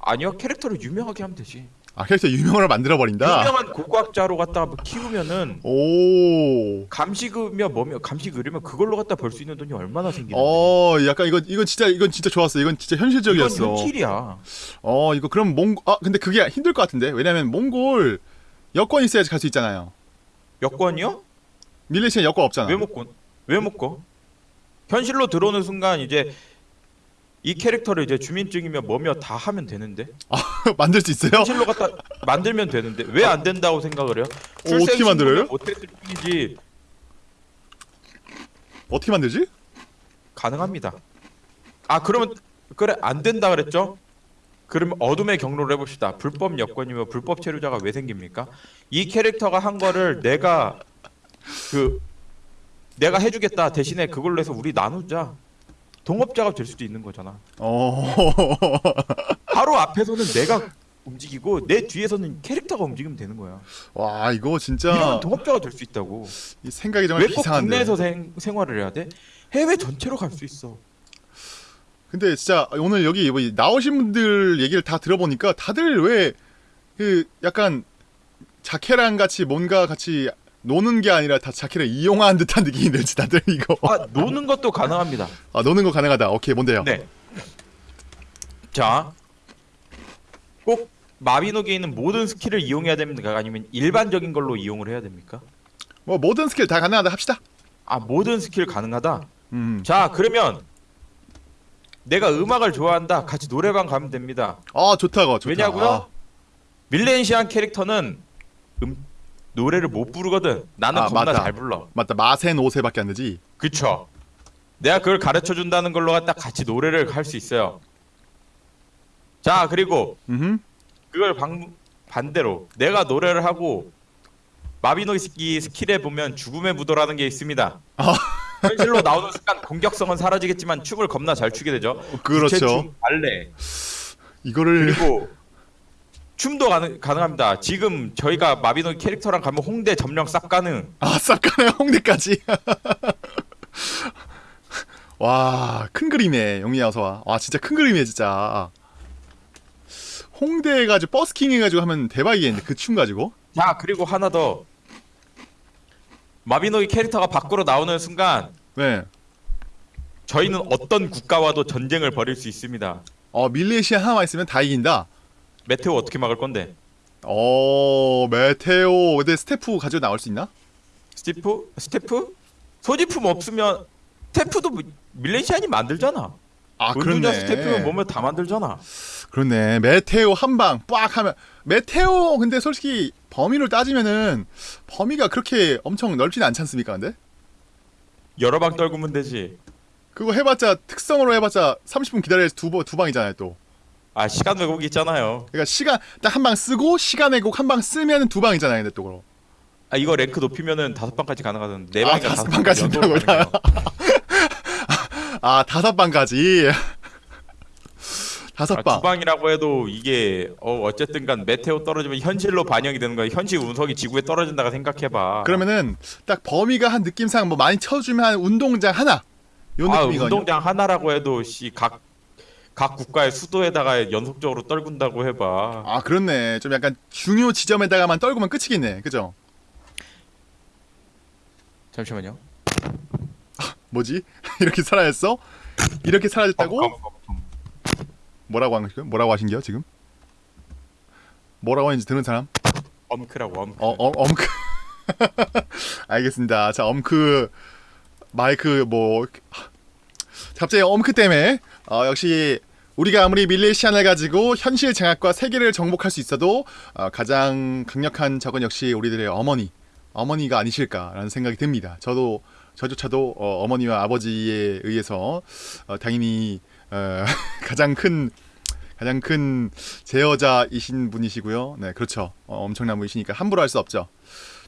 아니요 캐릭터를 유명하게 하면 되지. 아 캐릭터 유명을 만들어 버린다. 유명한 고고학자로 갖다가 뭐 키우면은 오. 감식이며 뭐며 감식 의료면 그걸로 갖다 벌 수 있는 돈이 얼마나 생기는데 어 약간 이거 이거 진짜 이건 진짜 좋았어. 이건 진짜 이건 현실적이었어. 현실이야. 어 이거 그럼 몽. 아 근데 그게 힘들 것 같은데 왜냐면 몽골 여권 있어야지 갈 수 있잖아요. 여권이요? 밀레시아 여권 없잖아. 왜 먹고 왜 먹고? 현실로 들어오는 순간 이제 이 캐릭터를 이제 주민증이며 뭐며 다 하면 되는데 *laughs* 만들 수 있어요? 현실로 갖다 만들면 되는데 왜 안 된다고 생각을 해요? 어, 어떻게 만들어요? 못했을 뿐이지 어떻게 만들지? 가능합니다. 아 그러면 그래 안 된다 그랬죠? 그러면 어둠의 경로를 해봅시다. 불법 여권이며 불법 체류자가 왜 생깁니까? 이 캐릭터가 한 거를 내가 그 내가 해주겠다 대신에 그걸로 해서 우리 나누자. 동업자가 될 수도 있는 거잖아. 어. 바로 앞에서는 내가 움직이고 내 뒤에서는 캐릭터가 움직이면 되는 거야. 와 이거 진짜 이러면 동업자가 될 수 있다고. 이 생각이 정말 왜꼭 이상한데. 국내에서 생, 생활을 해야 돼? 해외 전체로 갈 수 있어. 근데 진짜 오늘 여기 뭐 나오신 분들 얘기를 다 들어보니까 다들 왜 그 약간 자캐랑 같이 뭔가 같이 노는 게 아니라 다 자캐를 이용한 듯한 느낌이 들지 다들 이거. 아 노는 것도 가능합니다. 아 노는 거 가능하다. 오케이 뭔데요? 네. 자, 꼭 마비노기에 있는 모든 스킬을 이용해야 됩니까? 아니면 일반적인 걸로 이용을 해야 됩니까? 뭐 모든 스킬 다 가능하다 합시다. 아 모든 스킬 가능하다. 음. 자 그러면 내가 음악을 좋아한다. 같이 노래방 가면 됩니다. 아 좋다 거 좋다. 왜냐고요? 아, 밀레니시안 캐릭터는 음 노래를 못 부르거든. 나는 아, 겁나 맞다. 잘 불러. 맞다 마센 5세밖에 안 되지. 그쵸? 내가 그걸 가르쳐 준다는 걸로 갖다 같이 노래를 할 수 있어요. 자 그리고 음. 그걸 방, 반대로 내가 노래를 하고 마비노기 스킬에 보면 죽음의 무도라는 게 있습니다. 아. *laughs* 현실로 나오는 순간 공격성은 사라지겠지만 춤을 겁나 잘 추게 되죠. 그렇죠. 발레 이거를 그리고 춤도 가능, 가능합니다. 지금 저희가 마비노기 캐릭터랑 가면 홍대 점령 싹 가능. 아 쌉가네 홍대까지. *laughs* 와, 큰 그림이네. 영민이 어서 와. 와, 진짜 큰 그림이네, 진짜. 홍대 가지고 버스킹 해가지고 하면 대박이겠는데 그 춤 가지고. 자 그리고 하나 더 마비노기 캐릭터가 밖으로 나오는 순간 네. 저희는 어떤 국가와도 전쟁을 벌일 수 있습니다. 어 밀레시안 하나만 있으면 다 이긴다. meteor 어떻게 막을 건데? 어 meteor. 근데 스태프 가지고 나올 수 있나? 스티프? 스태프? 소지품 없으면 스태프도 미- 밀레시안이 만들잖아. 아 그렇네. 스태프면 뭐면 다 만들잖아. 그렇네. meteor 한 방 빡 하면 meteor 근데 솔직히 범위를 따지면은 범위가 그렇게 엄청 넓지는 않지 않습니까? 근데 여러 방 떨구면 되지. 그거 해봤자 특성으로 해봤자 30분 기다려야 두두 두 방이잖아요 또. 아 시간 왜곡 있잖아요. 그러니까 시간 딱 한 방 쓰고 시간 왜곡 한 방 쓰면 두 방이잖아요. 근데 또 그럼. 아 이거 랭크 높이면은 다섯 방까지 가능하던데 네 아, 방이가 다섯 방까지 연속으로 된다고요? 가능해요. *laughs* 아 다섯 방까지 *laughs* 다섯 아, 방두 방이라고 해도 이게 어 어쨌든간 메테오 떨어지면 현실로 반영이 되는 거야. 현실 운석이 지구에 떨어진다가 생각해봐. 그러면은 딱 범위가 한 느낌상 뭐 많이 쳐주면 한 운동장 하나 요 아 느낌이거든요. 운동장 하나라고 해도 씨각 각 국가의 수도에다가 연속적으로 떨군다고 해봐. 아 그렇네. 좀 약간 중요 지점에다가만 떨구면 끝이겠네. 그죠? 잠시만요. 뭐지? *laughs* 이렇게 사라졌어? 이렇게 사라졌다고? 검, 검, 검. 뭐라고 한 거죠? 뭐라고 하신겨 지금? 뭐라고 하는지 듣는 사람? 엄크라고 엄크. 어, 어 엄크. *laughs* 알겠습니다. 자, 엄크 마이크 뭐 갑자기 엄크 때문에 어, 역시 우리가 아무리 밀레시안을 가지고 현실 장악과 세계를 정복할 수 있어도 어, 가장 강력한 적은 역시 우리들의 어머니, 어머니가 아니실까라는 생각이 듭니다. 저도 저조차도 어, 어머니와 아버지에 의해서 어, 당연히 어, *laughs* 가장 큰 가장 큰 제여자이신 분이시고요. 네, 그렇죠. 어, 엄청난 분이시니까 함부로 할 수 없죠.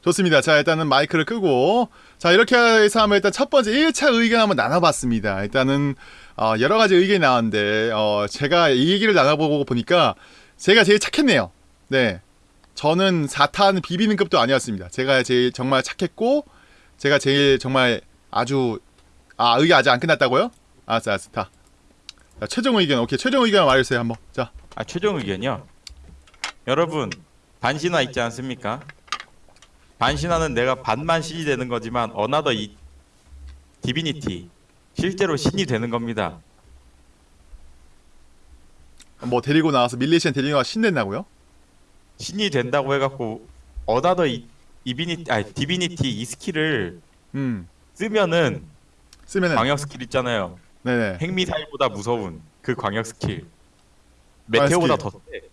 좋습니다. 자, 일단은 마이크를 끄고 자, 이렇게 해서 하면 일단 첫 번째 1차 의견 한번 나눠봤습니다. 일단은 어, 여러 가지 의견이 나왔는데 어, 제가 이 얘기를 나눠보고 보니까 제가 제일 착했네요. 네. 저는 4탄 비비는 급도 아니었습니다. 제가 제일 정말 착했고 제가 제일 정말 아주 아 의견 아직 안 끝났다고요? 알았어 알았어 다 자, 최종 의견 오케이 최종 의견 말해주세요 한번 자 아 최종 의견이요. 여러분 반신화 있지 않습니까? 반신화는 내가 반만 신이 되는 거지만 another 이 divinity 실제로 신이 되는 겁니다. 뭐 데리고 나와서 밀레시안 데리고 나와 신낸다고요? 신이 된다고 해갖고 another 이 이비니티 아 divinity 이 스킬을 음 쓰면은 쓰면은 광역 스킬 있잖아요. 네네 핵미사일보다 무서운 그 광역 스킬 meteor보다 더 세.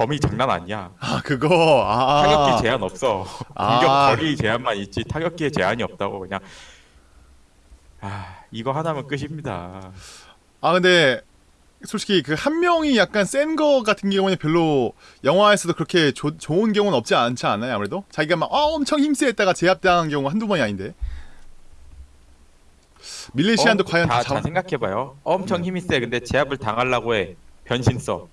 범위 장난 아니야. 아 그거 아 타격기 제한 없어. 아. 공격 거리 제한만 있지 타격기에 제한이 없다고 그냥. 아 이거 하나면 끝입니다. 아 근데 솔직히 그 한 명이 약간 센 거 같은 경우는 별로 영화에서도 그렇게 조, 좋은 경우는 없지 않지 않아요 아무래도 자기가 막 아, 엄청 힘세했다가 제압당한 경우 한두 번이 아닌데 밀레시안도 어, 과연 다, 다잘 잡... 생각해봐요. 엄청 힘이 세. 근데 제압을 당하려고 해. 변신 써.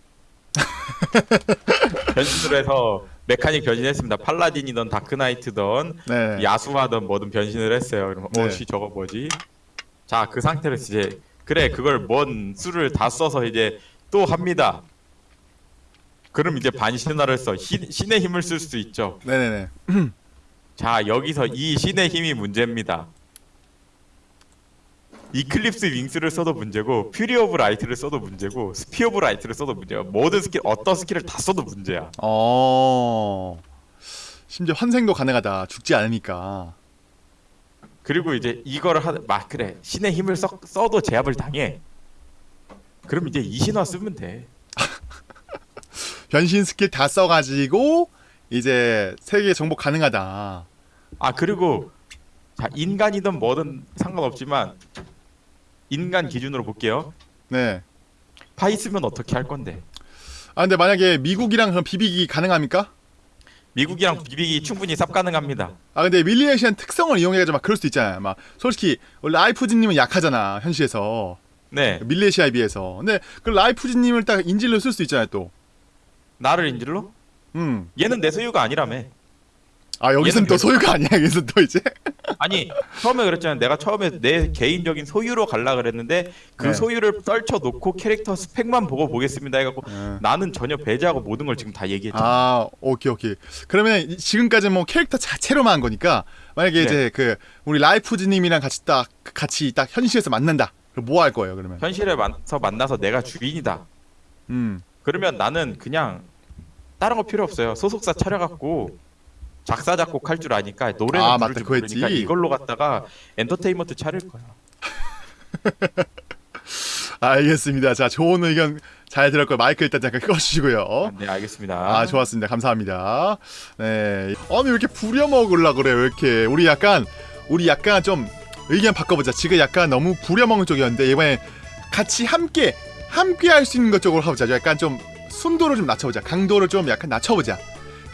*laughs* 변신을 해서 메카닉 변신했습니다. 팔라딘이던 다크나이트던 네. 야수하던 뭐든 변신을 했어요. 그럼 네. 어씨 저거 뭐지? 자 그 상태로 이제 그래 그걸 뭔 수를 다 써서 이제 또 합니다. 그럼 이제 반신화를 써 신, 신의 힘을 쓸 수 있죠. 네네네 자 여기서 이 신의 힘이 문제입니다. eclipse wings를 써도 문제고 fury of light를 써도 문제고 spear of light를 써도 문제야. 모든 스킬 어떤 스킬을 다 써도 문제야. 어 심지어 환생도 가능하다 죽지 않으니까 그리고 이제 이거를 하막 그래 신의 힘을 써, 써도 제압을 당해. 그럼 이제 이신화 쓰면 돼. *laughs* 변신 스킬 다 써가지고 이제 세계 정복 가능하다 아 그리고 자 인간이든 뭐든 상관없지만 인간 기준으로 볼게요. 네파 있으면 어떻게 할 건데? 아 근데 만약에 미국이랑 그럼 비비기 가능합니까? 미국이랑 비비기 충분히 쌉 가능합니다. 아 근데 밀리에이션 특성을 이용해가지고 막 그럴 수도 있잖아요. 막 솔직히 원래 라이프즈님은 약하잖아 현실에서 네, 밀레시아에 비해서. 근데 그 라이프즈님을 딱 인질로 쓸 수 있잖아요 또. 나를 인질로? 음. 얘는 내 소유가 아니라며. 아 여기서는 또 소유가 아니야. 여기서 또 이제. *laughs* 아니 처음에 그랬잖아요. 내가 처음에 내 개인적인 소유로 갈라 그랬는데 그 네. 소유를 떨쳐 놓고 캐릭터 스펙만 보고 보겠습니다 해갖고 네. 나는 전혀 배제하고 모든 걸 지금 다 얘기했잖아. 아 오케이 오케이. 그러면 이- 지금까지 뭐 캐릭터 자체로만 한 거니까 만약에 네. 이제 그 우리 라이프즈님이랑 같이 딱 같이 딱 현실에서 만난다. 그럼 뭐 할 거예요 그러면? 현실에 만나서 만나서 내가 주인이다. 음. 그러면 나는 그냥 다른 거 필요 없어요. 소속사 차려갖고 작사 작곡 할 줄 아니까 노래는 아, 부를 맞다. 줄. 모르니까 이걸로 갖다가 엔터테인먼트 차릴 거야. *laughs* 알겠습니다. 자 좋은 의견 잘 들었고요. 마이크 일단 잠깐 꺼주시고요. 네 알겠습니다. 아 좋았습니다 감사합니다 네 아니 왜 이렇게 부려먹으려 그래 왜 이렇게 우리 약간 우리 약간 좀 의견 바꿔보자 지금 약간 너무 부려먹는 쪽이었는데 이번에 같이 함께 함께 할 수 있는 것 쪽으로 하보자 약간 좀 순도를 좀 낮춰보자 강도를 좀 약간 낮춰보자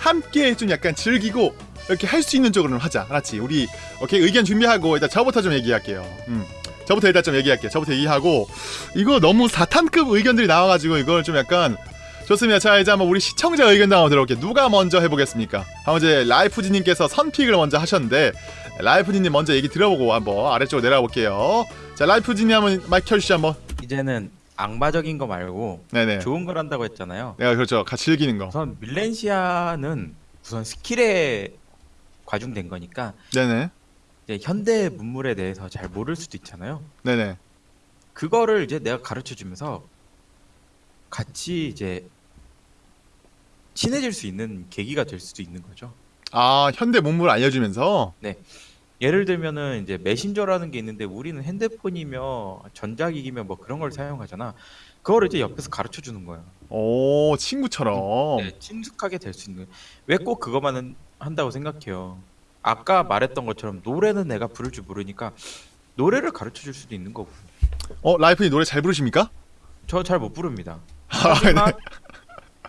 함께 좀 약간 즐기고 이렇게 할 수 있는 쪽으로 하자. 알았지? 우리 오케이 의견 준비하고 일단 저부터 좀 얘기할게요. 음. 저부터 일단 좀 얘기할게요. 저부터 얘기하고 이거 너무 사탄급 의견들이 나와가지고 이걸 좀 약간 좋습니다. 자 이제 한번 우리 시청자 의견도 한번 들어볼게요. 누가 먼저 해보겠습니까? 한번 이제 라이프지님께서 선pick을 먼저 하셨는데 라이프지님 먼저 얘기 들어보고 한번 아래쪽으로 내려가 볼게요. 자 라이프지님 한번 마이크 켜주시죠 한번. 이제는 악마적인 거 말고 네네. 좋은 걸 한다고 했잖아요. 내가 그렇죠. 같이 즐기는 거. 우선 밀레시안은 우선 스킬에 과중된 거니까 네네. 이제 현대 문물에 대해서 잘 모를 수도 있잖아요. 네네. 그거를 이제 내가 가르쳐 주면서 같이 이제 친해질 수 있는 계기가 될 수도 있는 거죠. 아 현대 문물 알려주면서 예를 들면은 이제 메신저라는 게 있는데 우리는 핸드폰이며 전자기기며 뭐 그런 걸 사용하잖아. 그거를 이제 옆에서 가르쳐 주는 거야. 오 친구처럼. 네, 친숙하게 될 수 있는. 왜 꼭 그것만 한다고 생각해요. 아까 말했던 것처럼 노래는 내가 부를 줄 모르니까 노래를 가르쳐 줄 수도 있는 거고. 어 라이프님 노래 잘 부르십니까? 저 잘 못 부릅니다. *laughs* 아, 하지만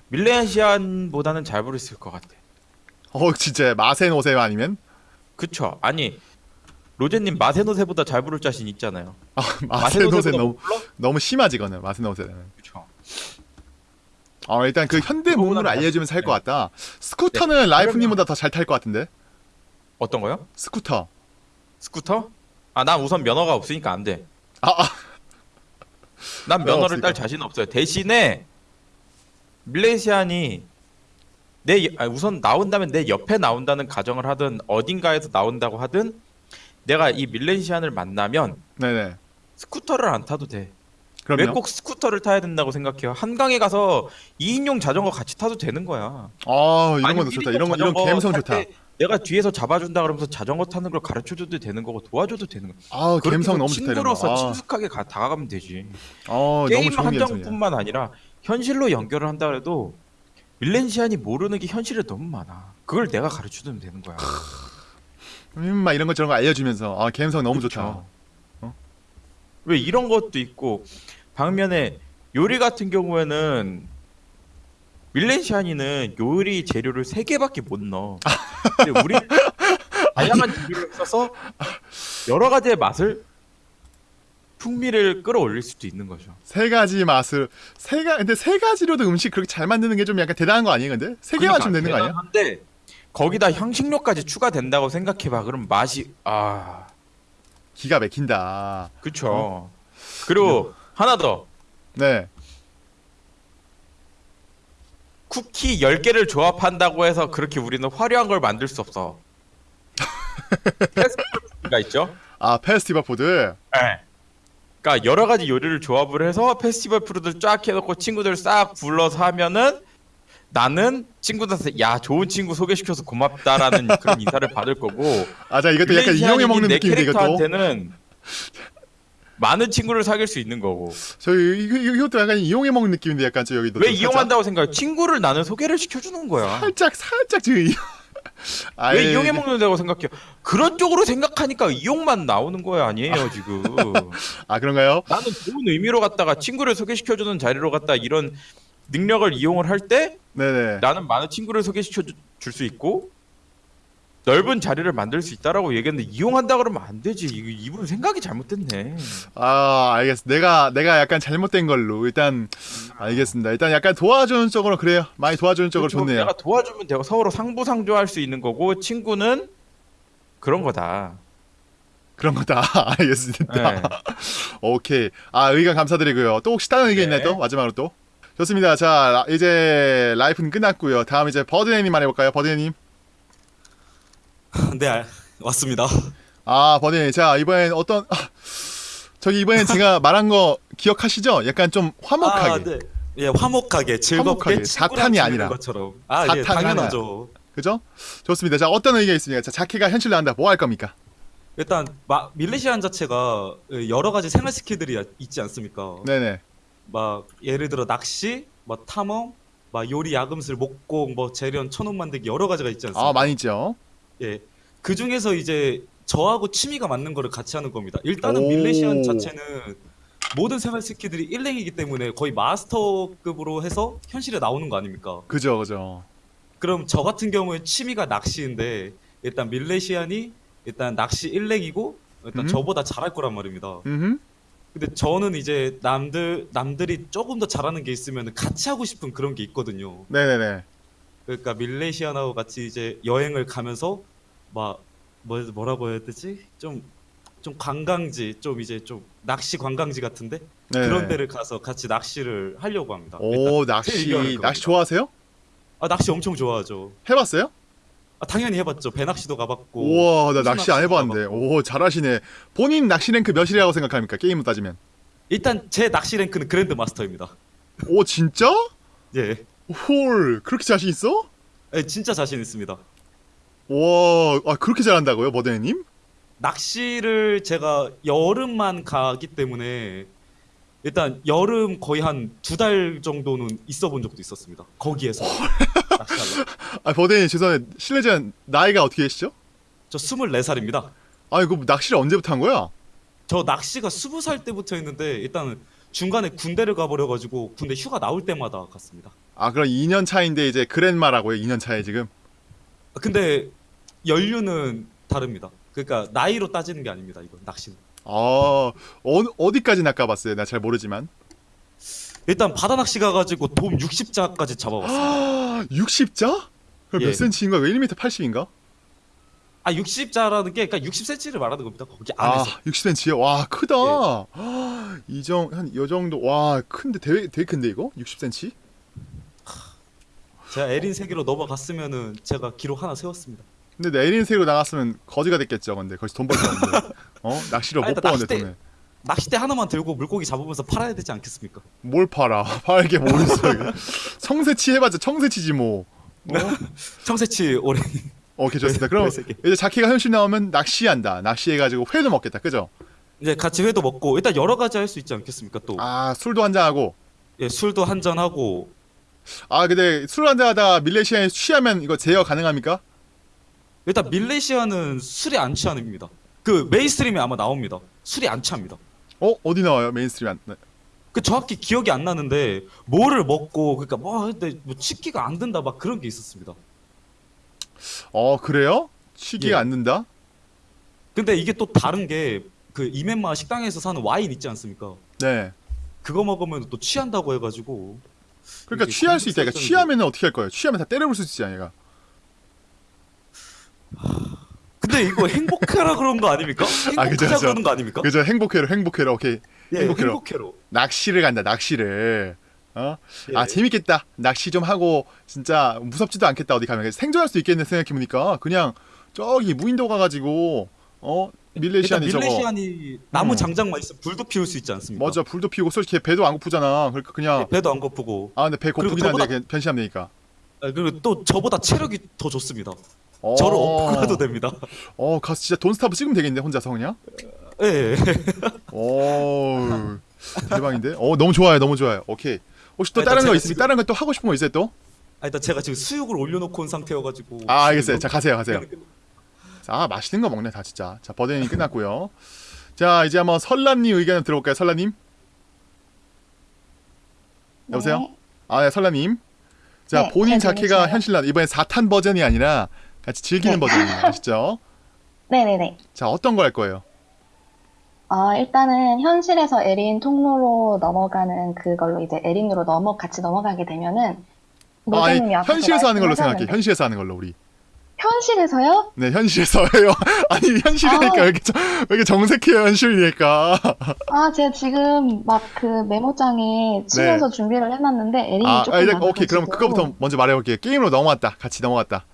밀레시안보다는 잘 부르실 것 같아. 어 진짜 마센 오세요 아니면? 그쵸? 아니 로제님 마세노세보다 잘 부를 자신 있잖아요. 아 마센 오세 너무? 너무 심하지 거는 마센 오세는. 그쵸. 어 일단 그 현대 그거보다는 문물을 낫- 알려주면서 할것 네. 같다. 스쿠터는 네, 라이프님보다 더 잘 탈 것 같은데. 어떤 거요? 스쿠터. 스쿠터? 아, 난 우선 면허가 없으니까 안 돼. 아, 아 난 면허 면허를 딸 없으니까. 자신 없어요. 대신에 밀레시안이 내 여- 아니, 우선 나온다면 내 옆에 나온다는 가정을 하든 어딘가에서 나온다고 하든 내가 이 밀레시안을 만나면 네네. 스쿠터를 안 타도 돼. 왜 꼭 스쿠터를 타야 된다고 생각해요? 한강에 가서 2인용 자전거 같이 타도 되는 거야. 아 이런 것도 좋다. 1인용 이런 거 이런 감성 탈 좋다. 때 내가 뒤에서 잡아준다 그러면서 자전거 타는 걸 가르쳐줘도 되는 거고 도와줘도 되는 거. 아 감성 너무 좋다. 친구로서 아, 친숙하게 가, 다가가면 되지. 아 게임. 한정뿐만 아니라 현실로 연결을 한다 그래도 밀렌시안이 모르는 게 현실에 너무 많아. 그걸 내가 가르쳐주면 되는 거야. 음막 이런 것 저런 거 알려주면서 아 감성 너무 그쵸. 좋다. 왜 이런 것도 있고 방면에 요리 같은 경우에는 밀렌시안이는 요리 재료를 세 개밖에 못 넣어. 근데 우리 *laughs* 다양한 재료를 써서 여러 가지의 맛을 풍미를 끌어올릴 수도 있는 거죠. 세 가지 맛을 세가 근데 세 가지로도 음식 그렇게 잘 만드는 게 좀 약간 대단한 거 아니에요, 근데? 세 개만 좀 되는 거 아니야? 대단한데 거기다 향신료까지 추가된다고 생각해봐. 그럼 맛이 아 기가 막힌다. 그쵸. 그리고 하나 더 네. 쿠키 10개를 조합한다고 해서 그렇게 우리는 화려한 걸 만들 수 없어. *laughs* festival food가 있죠. 아 festival food. 그러니까 여러 가지 요리를 조합을 해서 festival food를 쫙 해놓고 친구들 싹 불러서 하면은 나는 친구들한테 야 좋은 친구 소개시켜서 고맙다라는 *laughs* 그런 인사를 받을 거고 아 자 이것도 약간 이용해 먹는 내 느낌인데 이것도. 많은 친구를 사귈 수 있는 거고 이거 이것도 약간 이용해 먹는 느낌인데 약간 저 여기도 왜좀 이용한다고 생각해? 친구를 나는 소개를 시켜주는 거야. 살짝 살짝 저 왜 이용해 먹는다고 생각해요? 그런 쪽으로 생각하니까 이용만 나오는 거야 아니에요 지금. *laughs* 아 그런가요? 나는 좋은 의미로 갔다가 친구를 소개시켜주는 자리로 갔다 이런 능력을 이용을 할 때. 나는 많은 친구를 소개시켜 줄 수 있고 넓은 자리를 만들 수 있다라고 얘기했는데 이용한다 그러면 안 되지. 이분 생각이 잘못됐네. 아 알겠어. 내가 내가 약간 잘못된 걸로 일단 알겠습니다. 일단 약간 도와주는 쪽으로 그래요. 많이 도와주는 쪽으로 그렇죠. 좋네요. 내가 도와주면 되고 서로 상부상조할 수 있는 거고 친구는 그런 거다. 그런 거다. *laughs* 알겠습니다. 네. *laughs* 오케이. 아 의견 감사드리고요. 또 혹시 다른 의견 네. 있나요? 또 마지막으로 또. 좋습니다. 자 라- 이제 라이프는 끝났고요. 다음 이제 버드네님 말해볼까요? 버드네님. *laughs* 네 알- 왔습니다. 아 버드네님. 자 이번엔 어떤 아, 저기 이번엔 제가 말한 거 기억하시죠? 약간 좀 화목하게. 아, 네. 예, 화목하게 즐겁게 사탄이 아니라. 것처럼. 아, 예, 당연하죠. 그죠? 좋습니다. 자 어떤 의견 있습니까? 자 자키가 현실 나온다. 뭐 할 겁니까? 일단 마, 밀레시안 자체가 여러 가지 생활 스킬들이 있지 않습니까? 네네. 막 예를 들어 낚시, 막 탐험, 막 요리, 야금술, 목공, 뭐 재련, 천원 만들기 여러 가지가 있지 않습니까? 아 많이 있죠. 예. 그 중에서 이제 저하고 취미가 맞는 거를 같이 하는 겁니다. 일단은 오. 밀레시안 자체는 모든 생활 스킬들이 일랭이기 때문에 거의 마스터급으로 해서 현실에 나오는 거 아닙니까? 그죠 그죠. 그럼 저 같은 경우에 취미가 낚시인데 일단 밀레시안이 일단 낚시 일랭이고 일단 음. 저보다 잘할 거란 말입니다. 음. 근데 저는 이제 남들 남들이 조금 더 잘하는 게 있으면 같이 하고 싶은 그런 게 있거든요. 네네네. 그러니까 밀레시안하고 같이 이제 여행을 가면서 막 뭐, 뭐라고 해야 되지? 좀 좀 관광지, 좀 이제 좀 낚시 관광지 같은데 네. 그런 데를 가서 같이 낚시를 하려고 합니다. 오 낚시. 낚시 좋아하세요? 아, 낚시 엄청 좋아하죠. 해봤어요? 아, 당연히 해봤죠. 배 낚시도 가봤고. 우와 나 낚시 안 해봤는데 가봤고. 오 잘하시네. 본인 낚시 랭크 몇이라고 생각합니까 게임으로 따지면? 일단 제 낚시 랭크는 그랜드 마스터입니다. 오 진짜? 예. 홀 그렇게 자신 있어? 예, 진짜 자신 있습니다. 와 아, 그렇게 잘한다고요 버드님? 낚시를 제가 여름만 가기 때문에 일단 여름 거의 한 두 달 정도는 있어 본 적도 있었습니다. 거기에서. *laughs* 아 버드님 죄송해요 실례지만 나이가 어떻게 되시죠? 저 24살입니다. 아 이거 낚시를 언제부터 한 거야? 저 낚시가 20살 때부터 했는데 일단은 중간에 군대를 가버려가지고 군대 휴가 나올 때마다 갔습니다. 아 그럼 2년 차인데 이제 그랜마라고요 2년 차에 지금 아, 근데 연륜은 다릅니다. 그러니까 나이로 따지는 게 아닙니다. 이건 낚시는. 아 어, 어디까지 낚아봤어요? 나 잘 모르지만 일단 바다 낚시 가가지고 돔 60자까지 잡아봤습니다. 60자? 그럼 예. 몇 센치인가? 1m 80인가? 아 60자라는 게 그러니까 60cm를 말하는 겁니다. 거기 아 안에서. 60cm요? 와 크다 예. 이정 한 요 정도 와 큰데 되게 되게 큰데 이거? 60cm? 제가 에린 세계로 넘어갔으면은 제가 기록 하나 세웠습니다. 근데 내 에린색으로 나갔으면 거지가 됐겠죠 근데 거기서 돈벌수 없는데 어? 낚시를 못 버는데 낚싯대- 돈을 낚싯대 하나만 들고 물고기 잡으면서 팔아야 되지 않겠습니까? 뭘 팔아 *laughs* 팔 게 뭐 있어 이거 청새치 해봤자 청새치지 뭐 어? *laughs* 청새치 오래 오케이 좋습니다 그럼 *laughs* 네, 네. 이제 자캐가 현실 나오면 낚시한다 낚시해가지고 회도 먹겠다 그죠? 이제 같이 회도 먹고 일단 여러 가지 할 수 있지 않겠습니까? 또 아 술도 한잔 하고 예, 술도 한잔 하고 아 근데 술 한잔하다 밀레시안이 취하면 이거 제어 가능합니까? 일단 밀레시안은 술이 안 취합니다. 그 mainstream에 아마 나옵니다. 술이 안 취합니다. 어? 어디 나와요 mainstream 안 네. 그 정확히 기억이 안 나는데 뭐를 먹고 그러니까 뭐 근데 뭐 취기가 안 된다 막 그런 게 있었습니다. 어 그래요? 취기가 예. 안 된다? 근데 이게 또 다른 게 그 이멘마 식당에서 사는 와인 있지 않습니까? 네 그거 먹으면 또 취한다고 해가지고 그러니까 취할 수 있다. 그러니까 취하면 어떻게 할 거예요? 취하면 다 때려볼 수 있지 않아, 얘가. 근데 이거 *laughs* 행복해라 그런 거 아닙니까? 아, 그죠, 그죠. 그러는 거 아닙니까? 그죠? 행복해로, 행복해로, 오케이. 예, 행복해로. 행복해로. 낚시를 간다, 낚시를. 어? 예. 아 재밌겠다. 낚시 좀 하고 진짜 무섭지도 않겠다. 어디 가면 생존할 수 있겠네 생각해 보니까 그냥 저기 무인도 가가지고 어 밀레시안이 저거 밀레시안이 나무 음. 장작만 있으면 불도 피울 수 있지 않습니까? 맞아 불도 피우고 솔직히 배도 안 고프잖아. 그러니까 그냥 예, 배도 안 고프고 아 근데 배 고프긴 한데 저보다- 변신하면 되니까. 아, 그리고 또 저보다 체력이 더 좋습니다. 어, 저를 가도 됩니다. 어 가서 진짜 돈스타브 찍으면 되겠네 혼자서 그냥. 예, 예. 오 대박인데? 어 너무 좋아요 너무 좋아요 오케이 혹시 또 아, 다른 거 있습니까? 지금- 다른 거 또 하고 싶은 거 있어요 또? 아, 일단 제가 지금 수육을 올려놓고 온 상태여가지고 아 알겠어요 자 가세요 네, 가세요 자 맛있는 거 먹네 다 진짜 자 버드닝 끝났고요 자 이제 한번 설라님 의견을 들어볼까요 설라님? 여보세요? 네. 아 네, 설라님 자 네, 본인 잘 자켓가? 현실난 이번엔 4탄 버전이 아니라 같이 즐기는 네. 버전이에요 아시죠? *laughs* 네네네. 자 어떤 거 할 거예요? 어, 일단은 현실에서 에린 통로로 넘어가는 그걸로 이제 에린으로 넘어 같이 넘어가게 되면은 아, 아니 현실에서 하는 걸로 생각해 현실에서 하는 걸로 우리 현실에서요? 네 현실에서 해요 *laughs* 아니 현실이니까 아. 왜 이렇게, 정- 왜 이렇게 정색해요 현실이니까 *laughs* 아, 제가 지금 막 그 메모장에 치면서 준비를 해놨는데 에린이 네. 아, 조금 아, 이제, 오케이 그럼 그거부터 먼저 말해볼게요 게임으로 넘어왔다 같이 넘어갔다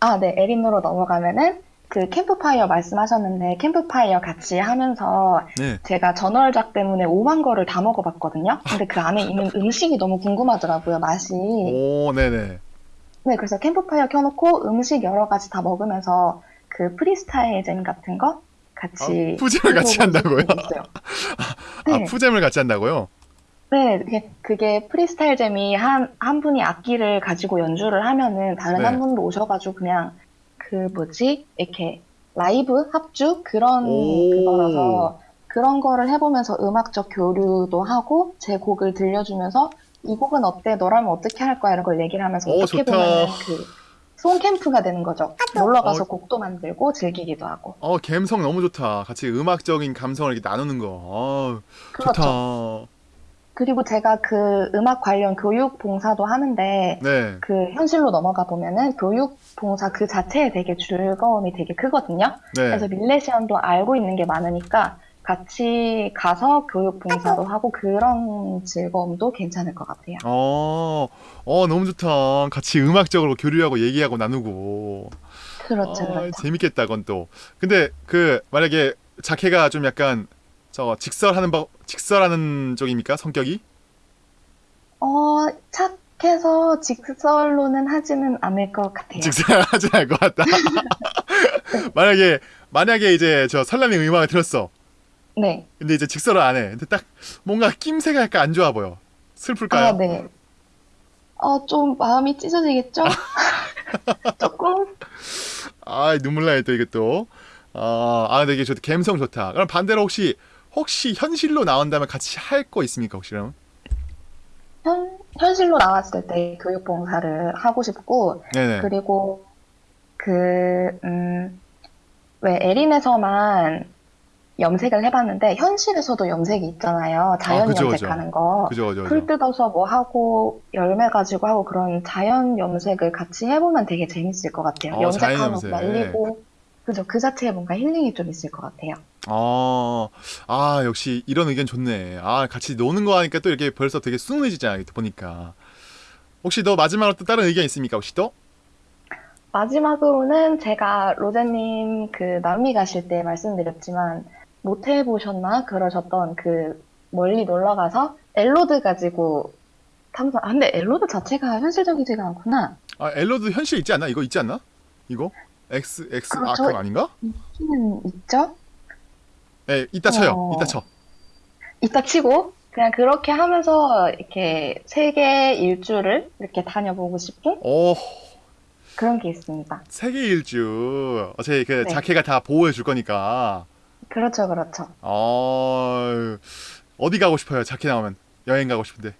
아, 네, 에린으로 넘어가면은 그 캠프파이어 말씀하셨는데 캠프파이어 같이 하면서 네 제가 전월작 때문에 5만 거를 다 먹어봤거든요. 근데 그 안에 있는 음식이 너무 궁금하더라고요, 맛이. 오, 네네. 네, 그래서 캠프파이어 켜놓고 음식 여러 가지 다 먹으면서 그 freestyle jam 같은 거 같이 아, 푸잼을 같이 한다고요? *laughs* 아, 네, 푸잼을 같이 한다고요? 네, 그게, freestyle jam이 한, 한 분이 악기를 가지고 연주를 하면은 다른 네. 한 분도 오셔가지고 그냥 그 뭐지? 이렇게 라이브 합주? 그런 오. 그거라서 그런 거를 해보면서 음악적 교류도 하고 제 곡을 들려주면서 이 곡은 어때? 너라면 어떻게 할 거야? 이런 걸 얘기를 하면서 오, 어떻게 좋다. 보면 그 송 캠프가 되는 거죠. 놀러 가서 어. 곡도 만들고 즐기기도 하고. 어 감성 너무 좋다. 같이 음악적인 감성을 이렇게 나누는 거. 어, 그렇죠. 좋다. 그리고 제가 그 음악 관련 교육 봉사도 하는데 네. 그 현실로 넘어가 보면은 교육 봉사 그 자체에 되게 즐거움이 되게 크거든요. 네. 그래서 밀레시안도 알고 있는 게 많으니까 같이 가서 교육 봉사도 하고 그런 즐거움도 괜찮을 것 같아요. 어, 어 너무 좋다. 같이 음악적으로 교류하고 얘기하고 나누고. 그렇죠, 아, 그렇죠. 재밌겠다, 그건 또. 근데 그 만약에 자케가 좀 약간 저 직설하는 법, 직설하는 쪽입니까? 성격이? 어, 착해서 직설로는 하지는 않을 것 같아요. 직설하지 않을 것 같다. *laughs* 만약에 만약에 이제 저 설람이 음악을 들었어. 네. 근데 이제 직설을 안 해. 근데 딱 뭔가 낌새가 약간 안 좋아 보여. 슬플까요? 아, 네. 어, 좀 마음이 찢어지겠죠? *laughs* 조금? 아 눈물 나요 또 이게 또. 아, 아 근데 이게 좋다. 감성 좋다. 그럼 반대로 혹시 혹시 현실로 나온다면 같이 할 거 있습니까 혹시 그럼? 현, 현실로 나왔을 때 교육 봉사를 하고 싶고, 네네. 그리고 그, 음, 왜 에린에서만 염색을 해봤는데, 현실에서도 염색이 있잖아요. 자연 아, 그죠, 염색하는 거. 그죠 그죠 풀 그죠. 뜯어서 뭐 하고, 열매 가지고 하고, 그런 자연 염색을 같이 해보면 되게 재밌을 것 같아요. 어, 자연 염색하고 염색. 말리고, 그죠. 그 자체에 뭔가 힐링이 좀 있을 것 같아요. 어, 아 역시 이런 의견 좋네. 아 같이 노는 거 하니까 또 이렇게 벌써 되게 순해지잖아 이렇게 보니까. 혹시 너 마지막으로 또 다른 의견 있습니까 혹시 또? 마지막으로는 제가 로제님 그 남미 가실 때 말씀드렸지만 못 해보셨나 그러셨던 그 멀리 놀러 가서 엘로드 가지고 탐사. 아 근데 엘로드 자체가 현실적이지가 않구나. 아 엘로드 현실 있지 않나? 이거 있지 않나? 이거? X X 아. 그거 아닌가? 있기는 있죠. 네 이따 쳐요. 어. 이따 쳐. 이따 치고 그냥 그렇게 하면서 이렇게 세계 일주를 이렇게 다녀보고 싶은 오 그런 게 있습니다. 세계 일주. 어차피 그 네. 자케가 다 보호해 줄 거니까. 그렇죠, 그렇죠. 어 어디 가고 싶어요? 자케 나오면 여행 가고 싶은데.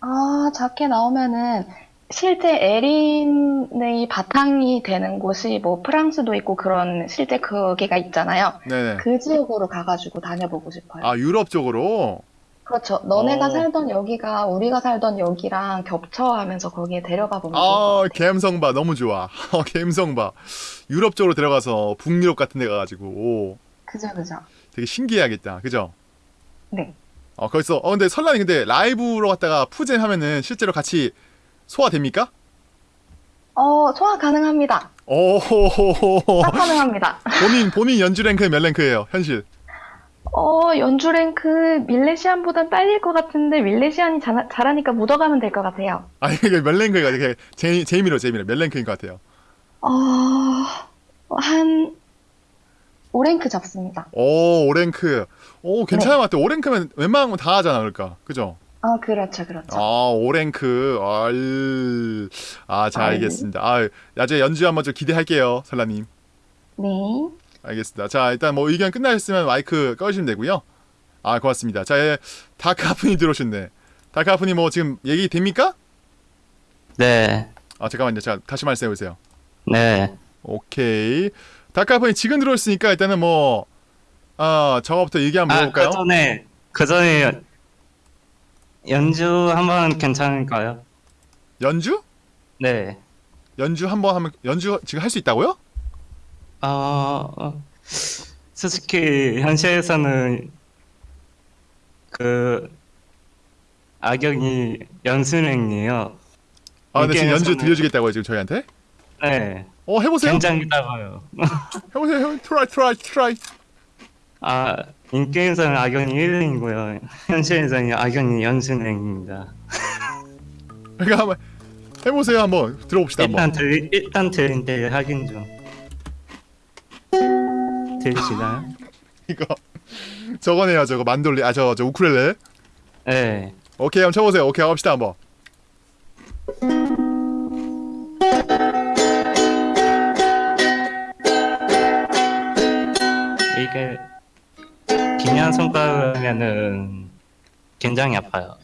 아, 자켓 나오면은 실제 에린의 바탕이 되는 곳이 뭐 프랑스도 있고 그런 실제 거기가 있잖아요. 네네. 그 지역으로 가가지고 다녀보고 싶어요. 아 유럽 쪽으로. 그렇죠. 너네가 어. 살던 여기가 우리가 살던 여기랑 겹쳐하면서 거기에 데려가 보면 아봐 너무 좋아. *laughs* 봐. 유럽 쪽으로 들어가서 북유럽 같은 데 가가지고 오, 그죠, 그죠. 되게 신기해야겠다. 그죠? 네. 어 거기서 어 근데 설란이 근데 라이브로 갔다가 푸젠 하면은 실제로 같이 소화됩니까? 어, 소화 가능합니다. 오호호호 딱 *laughs* 가능합니다. 본인 본인 연주 랭크 몇 랭크예요 현실? 어, 연주 랭크 밀레시안보단 딸릴 것 같은데 밀레시안이 잘, 잘하니까 묻어가면 될 것 같아요. 아니 이게 몇 랭크가 이게 제 재미로 재미로 몇 랭크인 것 같아요. 어, 한 5랭크 잡습니다. 오 5랭크. 오 괜찮은 것 같아. 5랭크면 웬만한 건 다 하잖아 그러니까 그죠? 어, 그렇죠, 그렇죠. 아 5랭크. 알... 아자 아유. 알겠습니다. 아 나중에 연주 한번 좀 기대할게요 설라님. 네. 알겠습니다. 자, 일단 뭐 의견 끝나셨으면 마이크 꺼주시면 되고요. 아, 고맙습니다. 자, 예, 다크하프님 들어오셨네. 다크하프님 뭐 지금 얘기 됩니까? 네, 아, 잠깐만요. 자, 다시 말씀해 보세요. 네. 오케이. 다크하프님 지금 들어오셨으니까 일단은 뭐, 아, 저거부터 얘기 한번 아, 물어볼까요? 그 전에, 그 전에 연주 한번 괜찮을까요? 연주? 네. 연주 한번 하면, 연주 지금 할 수 있다고요? 어, 어, 솔직히 현실에서는 그 악역이 연수랭이에요. 아, 근데 지금 연주 들려주겠다고요, 지금 저희한테? 네, 어, 해보세요. 굉장히다가요. *laughs* 해보세요. 해보세요. 트라이, 트라이, 트라이. 아, 인게임에서는 악역이 1랭이고요. 현실에서는 악역이 연수랭입니다. 그러니까 *laughs* 한번 해보세요. 한번 들어봅시다. 한번. 일단 들 일단 들린데 확인 좀. 들리시나요? *laughs* 이거 저거네요. 저거 만돌리. 아, 저, 저 우쿨렐레. 네. 오케이 한번 쳐보세요. 오케이 합시다 한번. 이게 기면 손가락이면은 굉장히 아파요.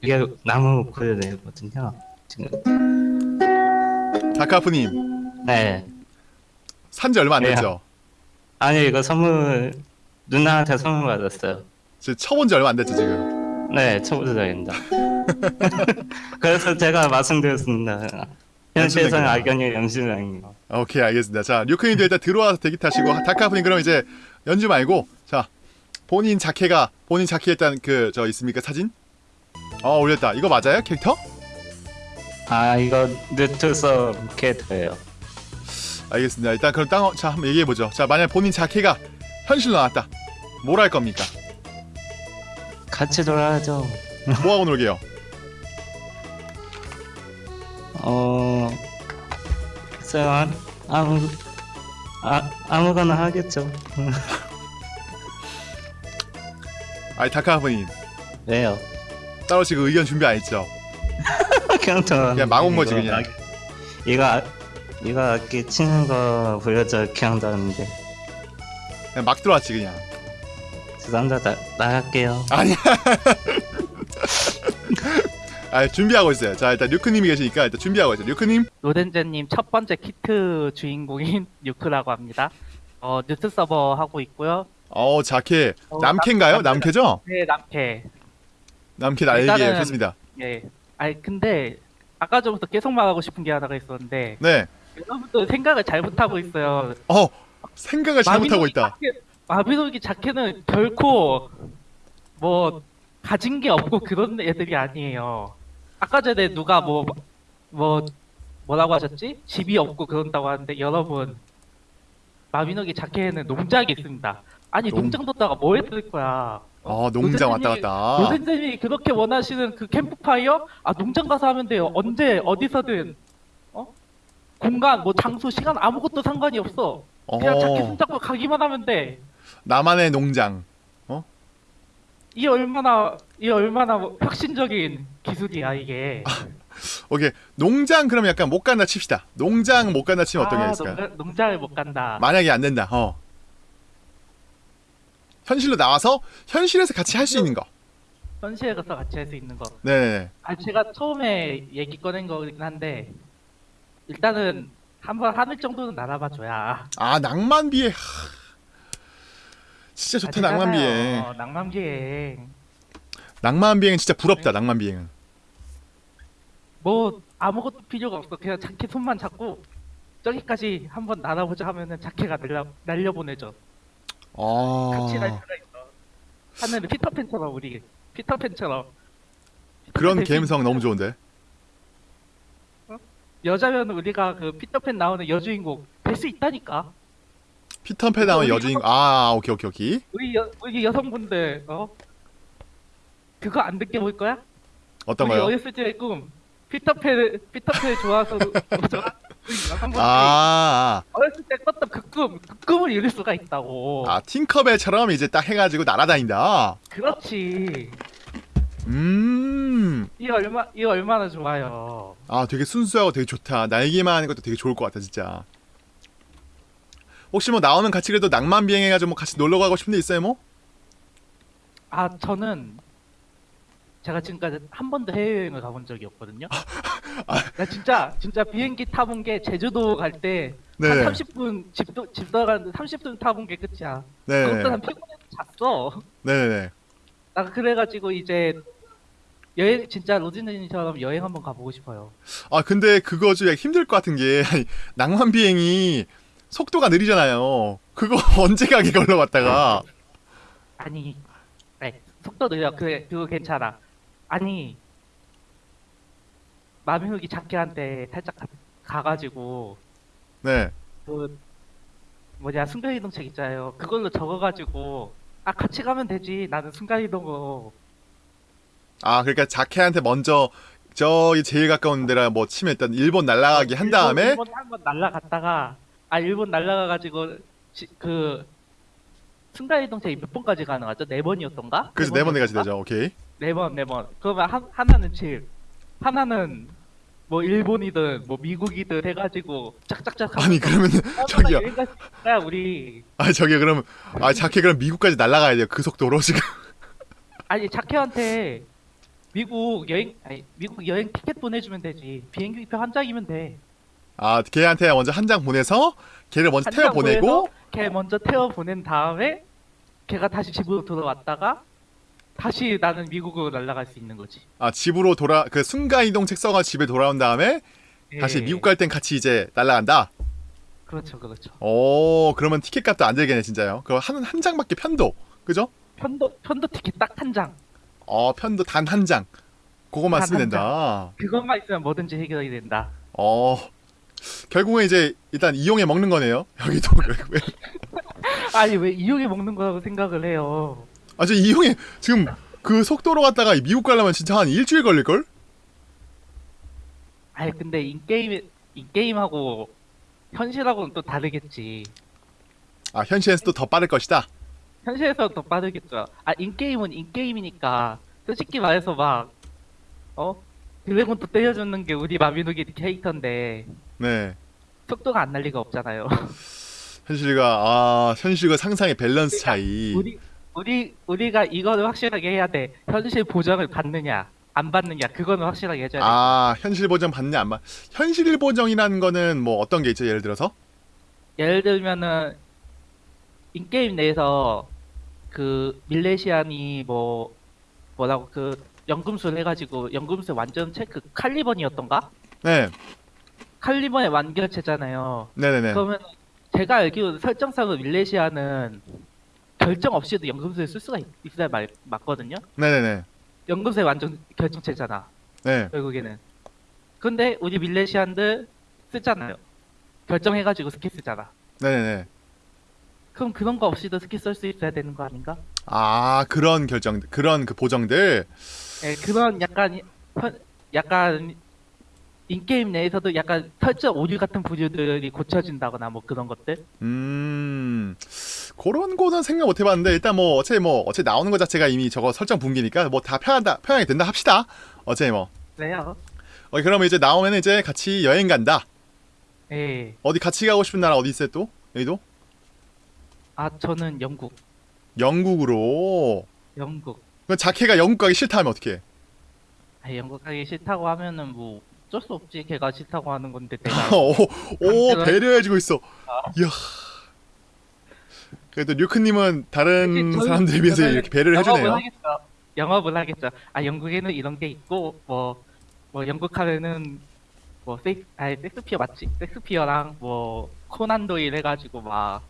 이게 나무 고려되거든요. 지금 다카프님 네. 산지 얼마 안 네. 됐죠? 아니 이거 선물 누나한테 선물 받았어요. 지금 쳐본 지 얼마 안 됐죠 지금? 네, 초보자입니다. *laughs* 그래서 제가 말씀드렸습니다. 현실에서는 악연이 거. 오케이 알겠습니다. 자 류크님도 일단 들어와서 대기 타시고 다카프님 그럼 이제 연주 말고 자 본인 자켓가 본인 자켓 일단 그 저 있습니까 사진? 어 올렸다. 이거 맞아요 캐릭터? 아 이거 뉴트서 캐릭터예요. 알겠습니다. 일단 그럼 땅, 자 한번 얘기해 보죠. 자 만약 본인 자켓가 현실로 나왔다. 뭘 할 겁니까? 같이 놀아야죠. 뭐 하고 놀게요? 어, 글쎄요, 아, 아무, 아, 아무거나 하겠죠. *laughs* 아니 다카프님 왜요? 따로 지금 의견 준비 안 했죠? *laughs* 그냥 저 그냥 막온 거지, 이거 그냥. 아- 이거 악기 치는 거 보여줘 기억나는데 그냥 막 들어왔지 그냥. 죄송합니다 나, 나갈게요. 아니야. *laughs* 아 준비하고 있어요. 자 일단 류크님이 계시니까 일단 준비하고 있어요. 류크님. 노덴제님 첫 번째 키트 주인공인 *laughs* 뉴크라고 합니다. 어, 뉴트 서버 하고 있고요. 어 자켓 어, 남캐인가요? 남- 남캐죠? 네, 남캐. 남캐 날개예요. 일단은- 좋습니다. 예. 아니, 근데 아까 전부터 계속 말하고 싶은 게 하나가 있었는데 네. 여러분들 생각을 잘못하고 있어요. 어 생각을 잘못하고 있다. 자켓- 마비노기 자켓은 결코 뭐 가진 게 없고 그런 애들이 아니에요. 아까 전에 누가 뭐 뭐 뭐라고 하셨지? 집이 없고 그런다고 하는데 여러분 마비노기 자켓에는 농장이 있습니다. 아니 농- 농장 뒀다가 뭐 했을 거야? 어 농장 왔다 갔다. 노선생님이 그렇게 원하시는 그 캠프파이어? 아 농장 가서 하면 돼요. 언제 어디서든 어? 공간 뭐 장소 시간 아무것도 상관이 없어. 그냥 자켓 어 손잡고 가기만 하면 돼. 나만의 농장. 이 얼마나 이 얼마나 뭐 혁신적인 기술이야 이게. 오케이 농장 그러면 약간 못 간다 칩시다. 농장 못 간다 치면 어떤 게 아? 농장, 농장을 못 간다. 만약에 안 된다. 어. 현실로 나와서 현실에서 같이 할 수 있는 거. 현실에 가서 같이 할 수 있는 거. 네. 아 제가 처음에 얘기 꺼낸 거긴 한데 일단은 한번 하늘 정도는 날아봐 줘야. 아 낭만비에 하... 진짜 좋다 낭만 비행. 어, 낭만 비행. 낭만 비행은 진짜 부럽다 낭만 비행은. 뭐 아무것도 필요가 없어. 그냥 자켓 손만 잡고 저기까지 한번 날아보자 하면은 자켓가 날려 날려 보내죠. 아. 같이 날 수가 있어. 하늘은 피터팬처럼 우리 피터팬처럼. 그런 감성 너무 좋은데. 여자면 우리가 그 피터팬 나오는 여주인공 될 수 있다니까. 피터팬 나온 여주인 아 오케이 오케이 오케이. 우리 여 우리 여성분들 어 그거 안 느껴 볼 거야? 어떤 거요? 어렸을 때의 꿈 피터팬 피터팬 좋아서 좋아 우리 여성분들 아, 어렸을 때 꿨던 그 꿈, 그 꿈을 이룰 수가 있다고. 아 팅커벨처럼 이제 딱 해가지고 날아다닌다. 그렇지. 음. 이 얼마 이 얼마나 좋아요. 아 되게 순수하고 되게 좋다. 날개만 하는 것도 되게 좋을 것 같다 진짜. 혹시 뭐 나오면 같이 그래도 낭만 비행해가지고 뭐 같이 놀러 가고 싶은 데 있어요 뭐? 아 저는 제가 지금까지 한 번도 해외여행을 가본 적이 없거든요. 나 진짜 진짜 비행기 타본 게 제주도 갈 때한 네. 30분 집도 집 들어가는데 30분 타본 게 끝이야. 네. 난 피곤해서 잤어. 네네네. 나 그래가지고 이제 여행 진짜 로진님처럼 여행 한번 가보고 싶어요. 아 근데 그거 좀 힘들 것 같은 게 아니, 낭만 비행이 속도가 느리잖아요. 그거 *laughs* 언제 가게 걸러 갔다가 아니, 네, 속도 느려. 그래, 그거 괜찮아. 아니, 마비노기 자켓한테 살짝 가, 가가지고 네. 그 뭐냐 순간이동책 있잖아요. 그걸로 적어가지고 아 같이 가면 되지. 나는 순간이동으로 아 그러니까 자켓한테 먼저 저기 제일 가까운 데라 뭐 치면 일단 일본 날아가기 한 다음에 어, 일본 한번 날라갔다가 아 일본 날라가가지고 지, 그 순간이동책이 몇 번까지 가능하죠? 네 번이었던가? 그래서 네번 내가지 되죠. 오케이. 네 번, 네 번. 그러면 한, 하나는 집, 하나는 뭐 일본이든 뭐 미국이든 해가지고 짝짝짝. 아니 그러면 *laughs* 저기요. 있어야 우리. 아 저기 그럼 아 자켓 그럼 미국까지 날아가야 돼요. 그 속도로 지금. *laughs* 아니 자켓한테 미국 여행 아니 미국 여행 티켓 보내주면 되지 비행기표 한 장이면 돼. 아 걔한테 먼저 한 장 보내서 걔를 먼저 한 태워 장 보내고 걔 먼저 태워 보낸 다음에 걔가 다시 집으로 돌아왔다가 다시 나는 미국으로 날아갈 수 있는 거지. 아 집으로 돌아 그 순간 이동 책 써가 집에 돌아온 다음에 다시 예. 미국 갈 땐 같이 이제 날라간다. 그렇죠, 그렇죠. 오 그러면 티켓 값도 안 들겠네 진짜요. 그거 한한 장밖에 편도 그죠? 편도 편도 티켓 딱 한 장. 어 편도 단 한 장. 그것만 단 쓰면 한 된다. 그것만 있으면 뭐든지 해결이 된다. 어 결국은 이제 일단 이용해 먹는 거네요. 여기도 결국에. *laughs* 아니 왜 이용해 먹는 거라고 생각을 해요? 아저 이용해 지금 그 속도로 갔다가 미국 가려면 진짜 한 일주일 걸릴 걸? 아니 근데 인게임 인게임하고 현실하고는 또 다르겠지. 아 현실에서 또 더 빠를 것이다. 현실에서 더 빠르겠죠. 아 인게임은 인게임이니까 솔직히 말해서 막 어? 드래곤 또 때려주는 게 우리 마비노기 캐릭터인데 네. 속도가 안 날 리가 없잖아요. 현실과 아 현실과 상상의 밸런스 차이. 우리 우리 우리가 이거를 확실하게 해야 돼. 현실 보장을 받느냐 안 받느냐 그거는 확실하게 해줘야 돼. 아 현실 보정 받냐 안 받? 현실 보정이라는 거는 뭐 어떤 게 있죠? 예를 들어서? 예를 들면은 in-game 내에서 그 밀레시안이 뭐 뭐라고 그 연금술 해가지고 연금술 완전체 그 칼리번이었던가? 네, 칼리번의 완결체잖아요. 네네네. 그러면 제가 알기로 설정상으로 밀레시아는 결정 없이도 연금술을 쓸 수가 있, 있어야 말, 맞거든요. 네네네. 연금술 완전 결정체잖아. 네. 결국에는. 근데 우리 밀레시안들 쓰잖아요. 결정해가지고 스킬 쓰잖아. 네네네. 그럼 그런 거 없이도 스킬 쓸 수 있어야 되는 거 아닌가? 아 그런 결정, 그런 그 보정들. 예, 그런 약간 현- 약간 인게임 내에서도 약간 설정 오류 같은 부류들이 고쳐진다거나 뭐 그런 것들. 음 그런 거는 생각 못 해봤는데 일단 뭐 어차피 뭐 어차피 나오는 거 자체가 이미 저거 설정 분기니까 뭐 다 편하다 편하게 된다 합시다. 어차피 뭐. 그래요. 어 그러면 이제 나오면 이제 같이 여행 간다. 예. 어디 같이 가고 싶은 나라 어디 있어요 또? 여기도? 아 저는 영국. 영국으로. 영국. 그 자케가 영국 가기 싫다 하면 어떻게? 아, 영국 가기 싫다고 하면은 뭐 어쩔 수 없지. 걔가 싫다고 하는 건데 *laughs* 내가 오, 오 강제로- 배려해주고 있어. 이야. 그래도 류크님은 다른 사람들에 비해서 이렇게 배려를 해주네요. 영업을 하겠죠. 아 영국에는 이런 게 있고 뭐뭐 영국 하면은 뭐 섹, 아니 섹스피어 맞지? 섹스피어랑 뭐 코난 도일 해가지고 막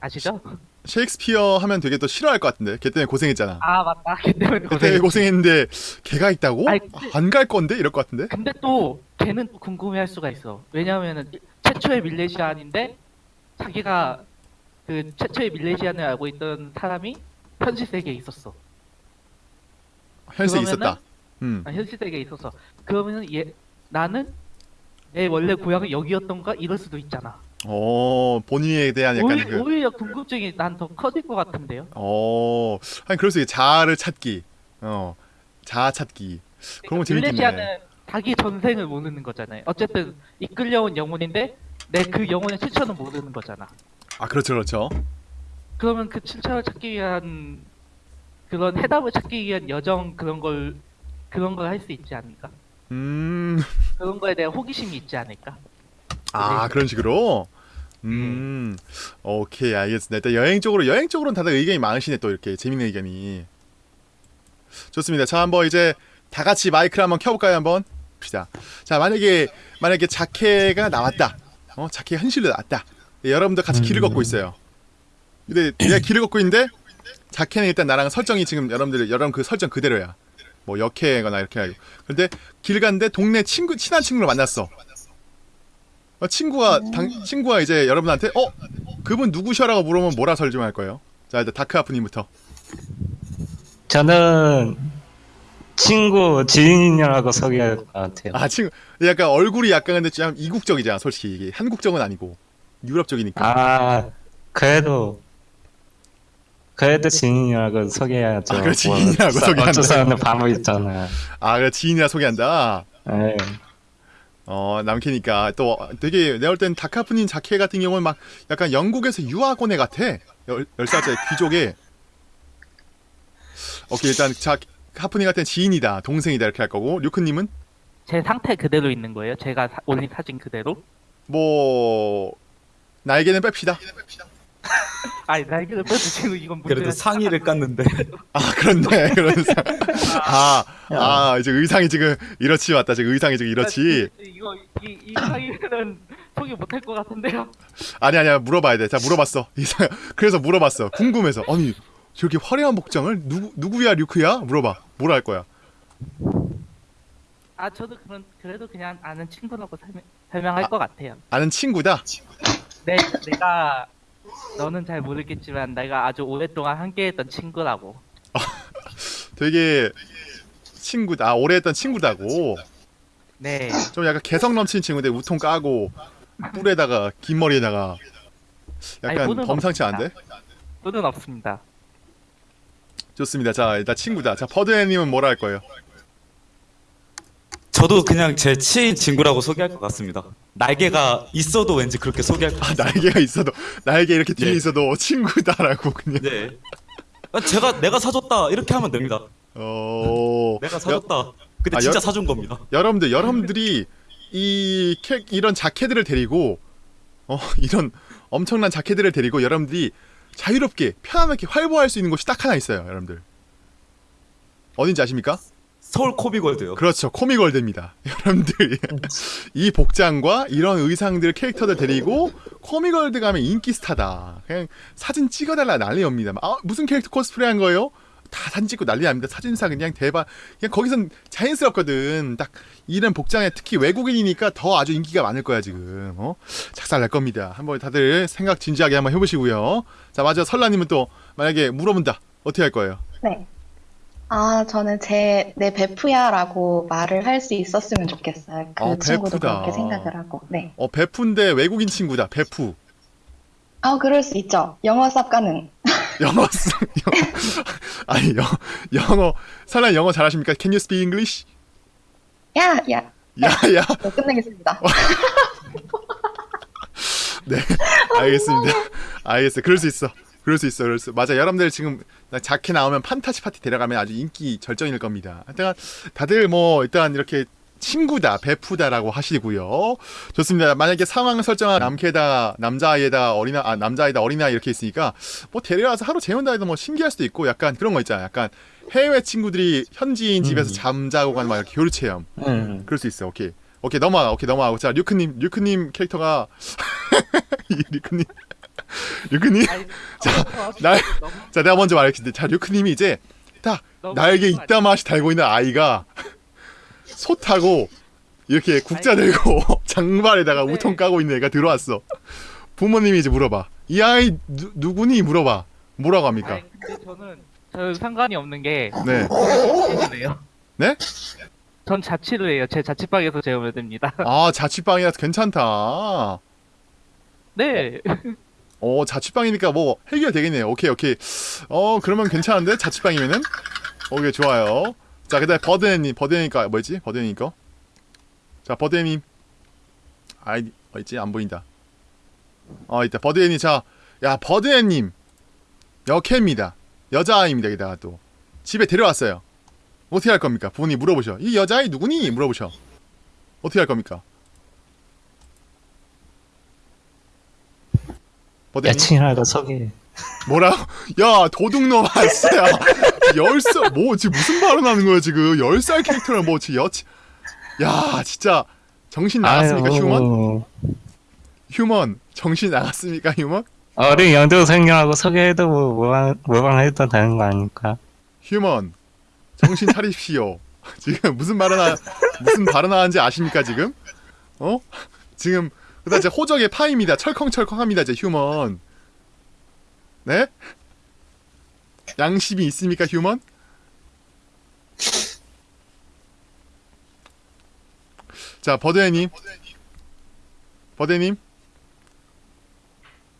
아시죠? 셰익스피어 하면 되게 또 싫어할 것 같은데. 걔 때문에 고생했잖아. 아 맞다. 걔 때문에 그때 고생. 고생했는데 걔가 있다고? 아니, 근데- 안갈 건데 이럴 것 같은데. 근데 또 걔는 또 궁금해할 수가 있어. 왜냐면은 최초의 밀레시안인데 자기가 그 최초의 밀레시안을 알고 있던 사람이 현실 세계에 있었어. 현실에 있었다. 음. 아, 현실 세계에 있어서 그러면은 얘 나는 내 원래 고향은 여기였던가 이럴 수도 있잖아. 어 본인에 대한 약간 오히, 그. 오히려 궁금증이 난 더 커질 것 같은데요. 어. 아니 그럴 수 있게 자아를 찾기. 어. 자아 찾기. 그런 거 재밌겠네. 밀레시아는 자기 전생을 모르는 거잖아요. 어쨌든 이끌려온 영혼인데 내 그 영혼의 출처는 모르는 거잖아. 아 그렇죠 그렇죠. 그러면 그 출처를 찾기 위한 그런 해답을 찾기 위한 여정 그런 걸 그런 걸 할 수 있지 않을까? 음. 그런 거에 대한 호기심이 있지 않을까? 아 그런 식으로. 음. 오케이 알겠습니다. 일단 여행 쪽으로 여행 쪽으로는 다들 의견이 많으시네 또 이렇게 재밌는 의견이. 좋습니다. 자 한번 이제 다 같이 마이크를 한번 켜볼까요 한번? 봅시다. 자 만약에 만약에 자케가 나왔다. 어 자케 현실로 나왔다. 예, 여러분들 같이 길을 걷고 있어요. 근데 내가 길을 걷고 있는데 자케는 일단 나랑 설정이 지금 여러분들 여러분 그 설정 그대로야. 뭐 역해거나 이렇게 하고. 근데 길 갔는데 동네 친구 친한 친구를 만났어. 어, 친구가 당, 친구가 이제 여러분한테 어 그분 누구셔라고 물으면 뭐라 설명할 거예요? 자 일단 다크 아프님부터. 저는 친구 지인이라고 소개할 것 같아요. 아 친구 약간 얼굴이 약간 근데 좀 이국적이잖아 솔직히 이게 한국적은 아니고 유럽적이니까. 아 그래도 그래도 지인이라고 소개해야죠. 아, 그래, 지인이라고 어쩌- 소개한다. 어쩔 수 없는 바보 있잖아요. 아 그래 지인이라 소개한다. 네. 어 남캐니까 또 되게 내가 볼 땐 다카프님 자케 같은 경우는 막 약간 영국에서 유학 온애 같아 열, 열 살짜리 귀족에 오케이 일단 자할땐 지인이다, 동생이다 이렇게 할 거고 류크님은 제 상태 그대로 있는 거예요. 제가 사- 올린 사진 그대로. 뭐 날개는 뺍시다. *laughs* 아니 날개를 빼주시고 이건 그래도 상의를 깠는데 아 그렇네 그런 상. 아, 아 이제 의상이 지금 이렇지 맞다. 지금 의상이 지금 이렇지. 이거 이, 이 상의는 포기 못할 것 같은데요. 아니 아니야 물어봐야 돼. 자 물어봤어. *laughs* 이상 그래서 물어봤어. 궁금해서 아니 저렇게 화려한 복장을 누구 누구야 류크야? 물어봐. 뭐라 할 거야? 아 저도 그런 그래도 그냥 아는 친구라고 설명, 설명할 아. 것 같아요. 아는 친구다. 내 내가 너는 잘 모르겠지만 내가 아주 오랫동안 함께했던 친구라고. *laughs* 되게 친구다. 아, 오래 했던 친구다고. 네. 좀 약간 개성 넘치는 친구인데 우통 까고 뿔에다가 긴 머리에다가 약간 뿔은 범상치. 않은데? 또는 없습니다. 좋습니다. 자 일단 친구다. 자 버드님은 뭐라 할 거예요? 저도 그냥 제 친인 친구라고 소개할 것 같습니다. 날개가 있어도 왠지 그렇게 소개할 것 아. 날개가 있어도 날개 이렇게 뒤에 예. 있어도 친구다라고 그냥. 네. 아, 제가 내가 사줬다 이렇게 하면 됩니다. 어. 내가 사줬다. 근데 아, 진짜 여- 사준 겁니다. 여러분들 여러분들이 이 캐, 이런 자켓들을 데리고 어 이런 엄청난 자켓들을 데리고 여러분들이 자유롭게 편안하게 활보할 수 있는 곳이 딱 하나 있어요 여러분들 어딘지 아십니까? 서울 코비골드요. 그렇죠. 코미월드입니다. *laughs* 여러분들. 이 복장과 이런 의상들 캐릭터들 데리고 코미월드 가면 인기 스타다. 그냥 사진 찍어달라 난리입니다. 아 무슨 캐릭터 코스프레 한 거예요? 다 사진 찍고 난리 납니다. 사진사 그냥 대박. 그냥 거기선 자연스럽거든. 딱 이런 복장에 특히 외국인이니까 더 아주 인기가 많을 거야 지금. 어? 작살 날 겁니다. 한번 다들 생각 진지하게 한번 해보시고요. 자 맞아 설라님은 또 만약에 물어본다. 어떻게 할 거예요? 네. 아, 저는 제, 내 베프야라고 말을 할 수 있었으면 좋겠어요. 그 아, 친구도 베프다. 그렇게 생각을 하고. 네. 어 베프인데 외국인 친구다 베프 아, 그럴 수 있죠. 영어 *laughs* 쌉 가능. 영어 쓰 영어, 아니 영, 영어 설라 영어 잘하십니까? Can you speak English? 야, 야. 야 야 *laughs* 네, 끝내겠습니다. *laughs* 네 알겠습니다 알겠어요 그럴 수 있어 그럴 수 있어 그럴 수 맞아 여러분들 지금 자켓 나오면 판타지 파티 데려가면 아주 인기 절정일 겁니다 일단 다들 뭐 일단 이렇게 친구다 베프다라고 하시고요 좋습니다 만약에 상황 설정한 남캐다 남자아이다 어린아 아 남자아이다 어린아이 이렇게 있으니까 뭐 데려와서 하루 재운다 해도 뭐 신기할 수도 있고 약간 그런 거 있잖아 약간 해외 친구들이 현지인 집에서 음. 잠자고 가는 막 이렇게 교류 체험 음. 그럴 수 있어. 오케이. 오케이 넘어가. 오케이 넘어가고. 자 류크님 류크님 캐릭터가 *laughs* 이 류크님 *laughs* 류크님. 아니, *laughs* 자, 너무- 날- 너무- 자 내가 먼저 말할게. 자 류크님이 이제 딱 날개 너무 이따 맛이 달고 있는 아이가 *laughs* 소 타고 이렇게 국자 들고 장발에다가 네. 우통 까고 있는 애가 들어왔어. 부모님이 이제 물어봐. 이 아이 누, 누구니 물어봐. 뭐라고 합니까? 아니, 근데 저는 저 상관이 없는 게 네. 네? 전 자취를 해요. 제 자취방에서 재우면 됩니다. 아 자취방이라서 괜찮다. 네. 어 자취방이니까 뭐 해결 되겠네요. 오케이 오케이. 어 그러면 괜찮은데 자취방이면은 오케이 좋아요. 자 그다음 버드님 버드니까 뭐였지 버드님 거. 자 버드님 아이디 어딨지 안 보인다. 어 있다 버드님 자야 버드님 여캐입니다. 여자아이입니다. 게다가 또 집에 데려왔어요. 어떻게 할 겁니까? 부모님 물어보셔. 이 여자아이 누구니? 물어보셔. 어떻게 할 겁니까? 여친이라고 소개. 뭐라고? 야 도둑놈 아싸야 열살 뭐 지금 무슨 발언하는 거야 지금? 열살 캐릭터를 뭐 지금 여치 야 진짜. 정신 나갔습니까 아유, human? human 정신 나갔습니까 human? 어린 연두생이라고 소개해도 뭐 모방, 모방해도 되는 거 아닙니까? human 정신 차리십시오. *laughs* 지금 무슨 발언하 무슨 발언하는지 아십니까 지금? 어? 지금 그다음 이제 호적에 파입니다. 철컹철컹합니다. 이제 human. 네? 양심이 있습니까 human? 자 버드해님. 버드님.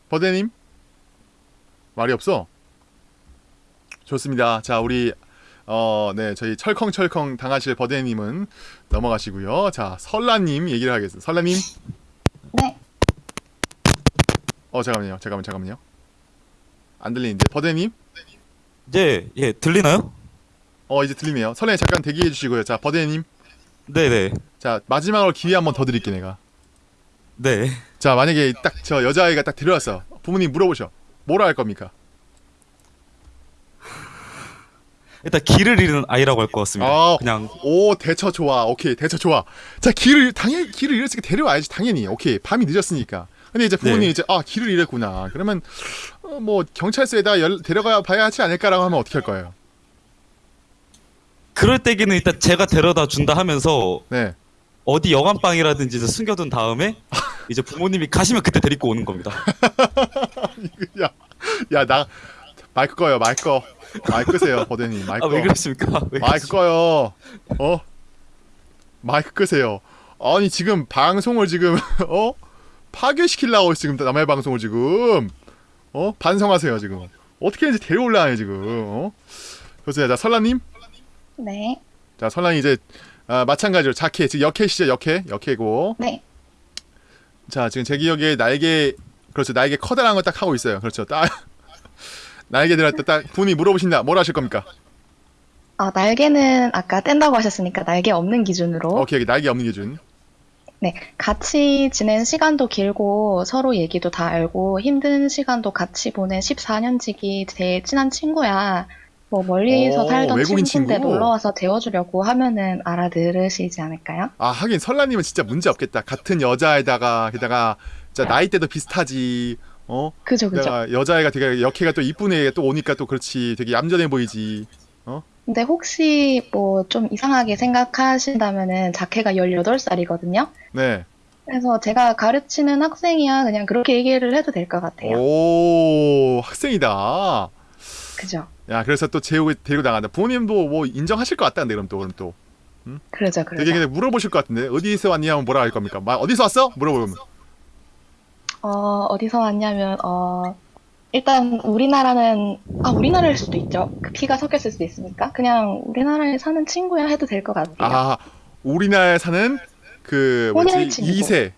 버드님. 말이 없어? 좋습니다. 자 우리 어, 네, 저희 철컹철컹 당하실 버드님은 넘어가시고요. 자, 설라님 얘기를 하겠습니다. 설라님, 네. 어 잠깐만요, 잠깐만, 잠깐만요. 안 들리는데 버드님, 예, 예, 들리나요? 어 이제 들리네요. 설레 잠깐 대기해 주시고요. 자 버데님, 네네. 자 마지막으로 기회 한 번 더 드릴게 내가. 네. 자 만약에 딱 저 여자아이가 딱 데려왔어. 부모님 물어보셔. 뭐라 할 겁니까? 일단 길을 잃은 아이라고 할 것 같습니다. 아. 그냥 오 대처 좋아. 오케이 대처 좋아. 자 길을 당연히 길을 잃었으니까 데려와야지 당연히. 오케이 밤이 늦었으니까. 근데 이제 부모님이 네. 이제 아 길을 잃었구나. 그러면 어, 뭐 경찰서에다 열, 데려가 봐야 하지 않을까라고 하면 어떻게 할 거예요? 그럴 때기는 일단 제가 데려다 준다 하면서 네. 어디 여관방이라든지 숨겨둔 다음에 *laughs* 이제 부모님이 가시면 그때 데리고 오는 겁니다. *laughs* 야, 야, 나 마이크 꺼요, 마이크 꺼. 마이크 끄세요, 버드님. 마이크 아왜 꺼. 그러십니까? 왜 마이크 꺼요. 어? 마이크 끄세요. 아니 지금 방송을 지금 *laughs* 어 파괴시키려고 지금 남의 방송을 지금 어 반성하세요 지금. 어떻게 이제 데려올라요 지금. 어? 보세요, 자 설라님. 네. 자 설라님 이제 아, 마찬가지로 자켓 지금 역캐시죠 역캐 역캐고. 네. 자 지금 제 기억에 날개 그렇죠 날개 커다란 거 딱 하고 있어요. 그렇죠 딱 *laughs* 날개 들었다 딱 분이 물어보신다. 뭘 하실 겁니까? 아, 날개는 아까 뗀다고 하셨으니까 날개 없는 기준으로. 오케이 날개 없는 기준. 네. 같이 지낸 시간도 길고 서로 얘기도 다 알고 힘든 시간도 같이 보낸 14년지기 제 친한 친구야. 뭐 멀리서 오, 살던 외국인 친구인데 친구? 놀러 와서 데워주려고 하면은 알아들으시지 않을까요? 아 하긴 설라님은 진짜 문제 없겠다. 같은 여자에다가 게다가 진짜 나이대도 비슷하지. 어? 그죠, 그죠. 여자애가 되게 역해가 또 이쁜 애가 또 오니까 또 그렇지. 되게 얌전해 보이지. 근데 혹시 뭐 좀 이상하게 생각하신다면은 자켓가 18살이거든요. 네. 그래서 제가 가르치는 학생이야 그냥 그렇게 얘기를 해도 될 것 같아요. 오 학생이다. 그죠. 야 그래서 또 재우고 데리고 나간다. 부모님도 뭐 인정하실 것 같다는데 그럼 또 그럼 또 그러죠, 되게 그러죠. 그냥 물어보실 것 같은데 어디서 왔냐면 뭐라 할 겁니까? 막 어디서 왔어? 물어보면 어, 어디서 왔냐면, 어, 일단 우리나라는, 아, 우리나라일 수도 있죠. 그 피가 섞였을 수도 있으니까. 그냥 우리나라에 사는 친구야 해도 될 것 같아요. 아 우리나라에 사는 그 뭐지 혼혈 친구. 2세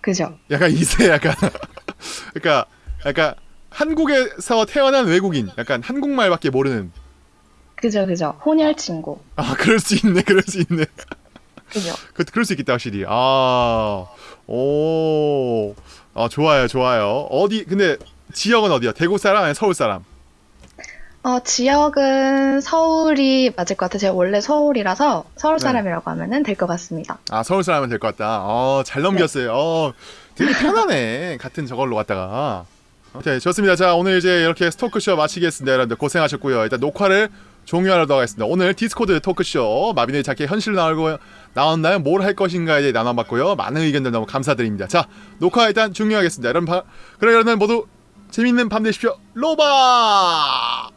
그죠. 약간 2세 약간 *laughs* 그러니까 약간 한국에서 태어난 외국인 약간 한국말밖에 모르는 그죠, 그죠. 혼혈 친구. 아 그럴 수 있네 그럴 수 있네 그죠. 그 그럴 수 있겠다 확실히 아오 아 좋아요 좋아요. 어디 근데 지역은 어디야? 대구 사람 아니 서울 사람? 어, 지역은 서울이 맞을 것 같아요. 제가 원래 서울이라서 서울 네. 사람이라고 하면은 될 것 같습니다. 아 서울 사람은 될 것 같다. 어잘 넘겼어요. 어 되게 편하네. 같은 저걸로 갔다가. 오케이 좋습니다. 자 오늘 이제 이렇게 스토크쇼 마치겠습니다 여러분들. 고생하셨고요. 일단 녹화를 종료하도록 하겠습니다. 오늘 디스코드 토크쇼 마비노기 자켓 현실 나오고 나왔나요? 뭘 할 것인가에 대해 나눠봤고요. 많은 의견들 너무 감사드립니다. 자 녹화 일단 종료하겠습니다. 여러분 바, 그래 여러분 모두 재밌는 밤 되십시오. 로바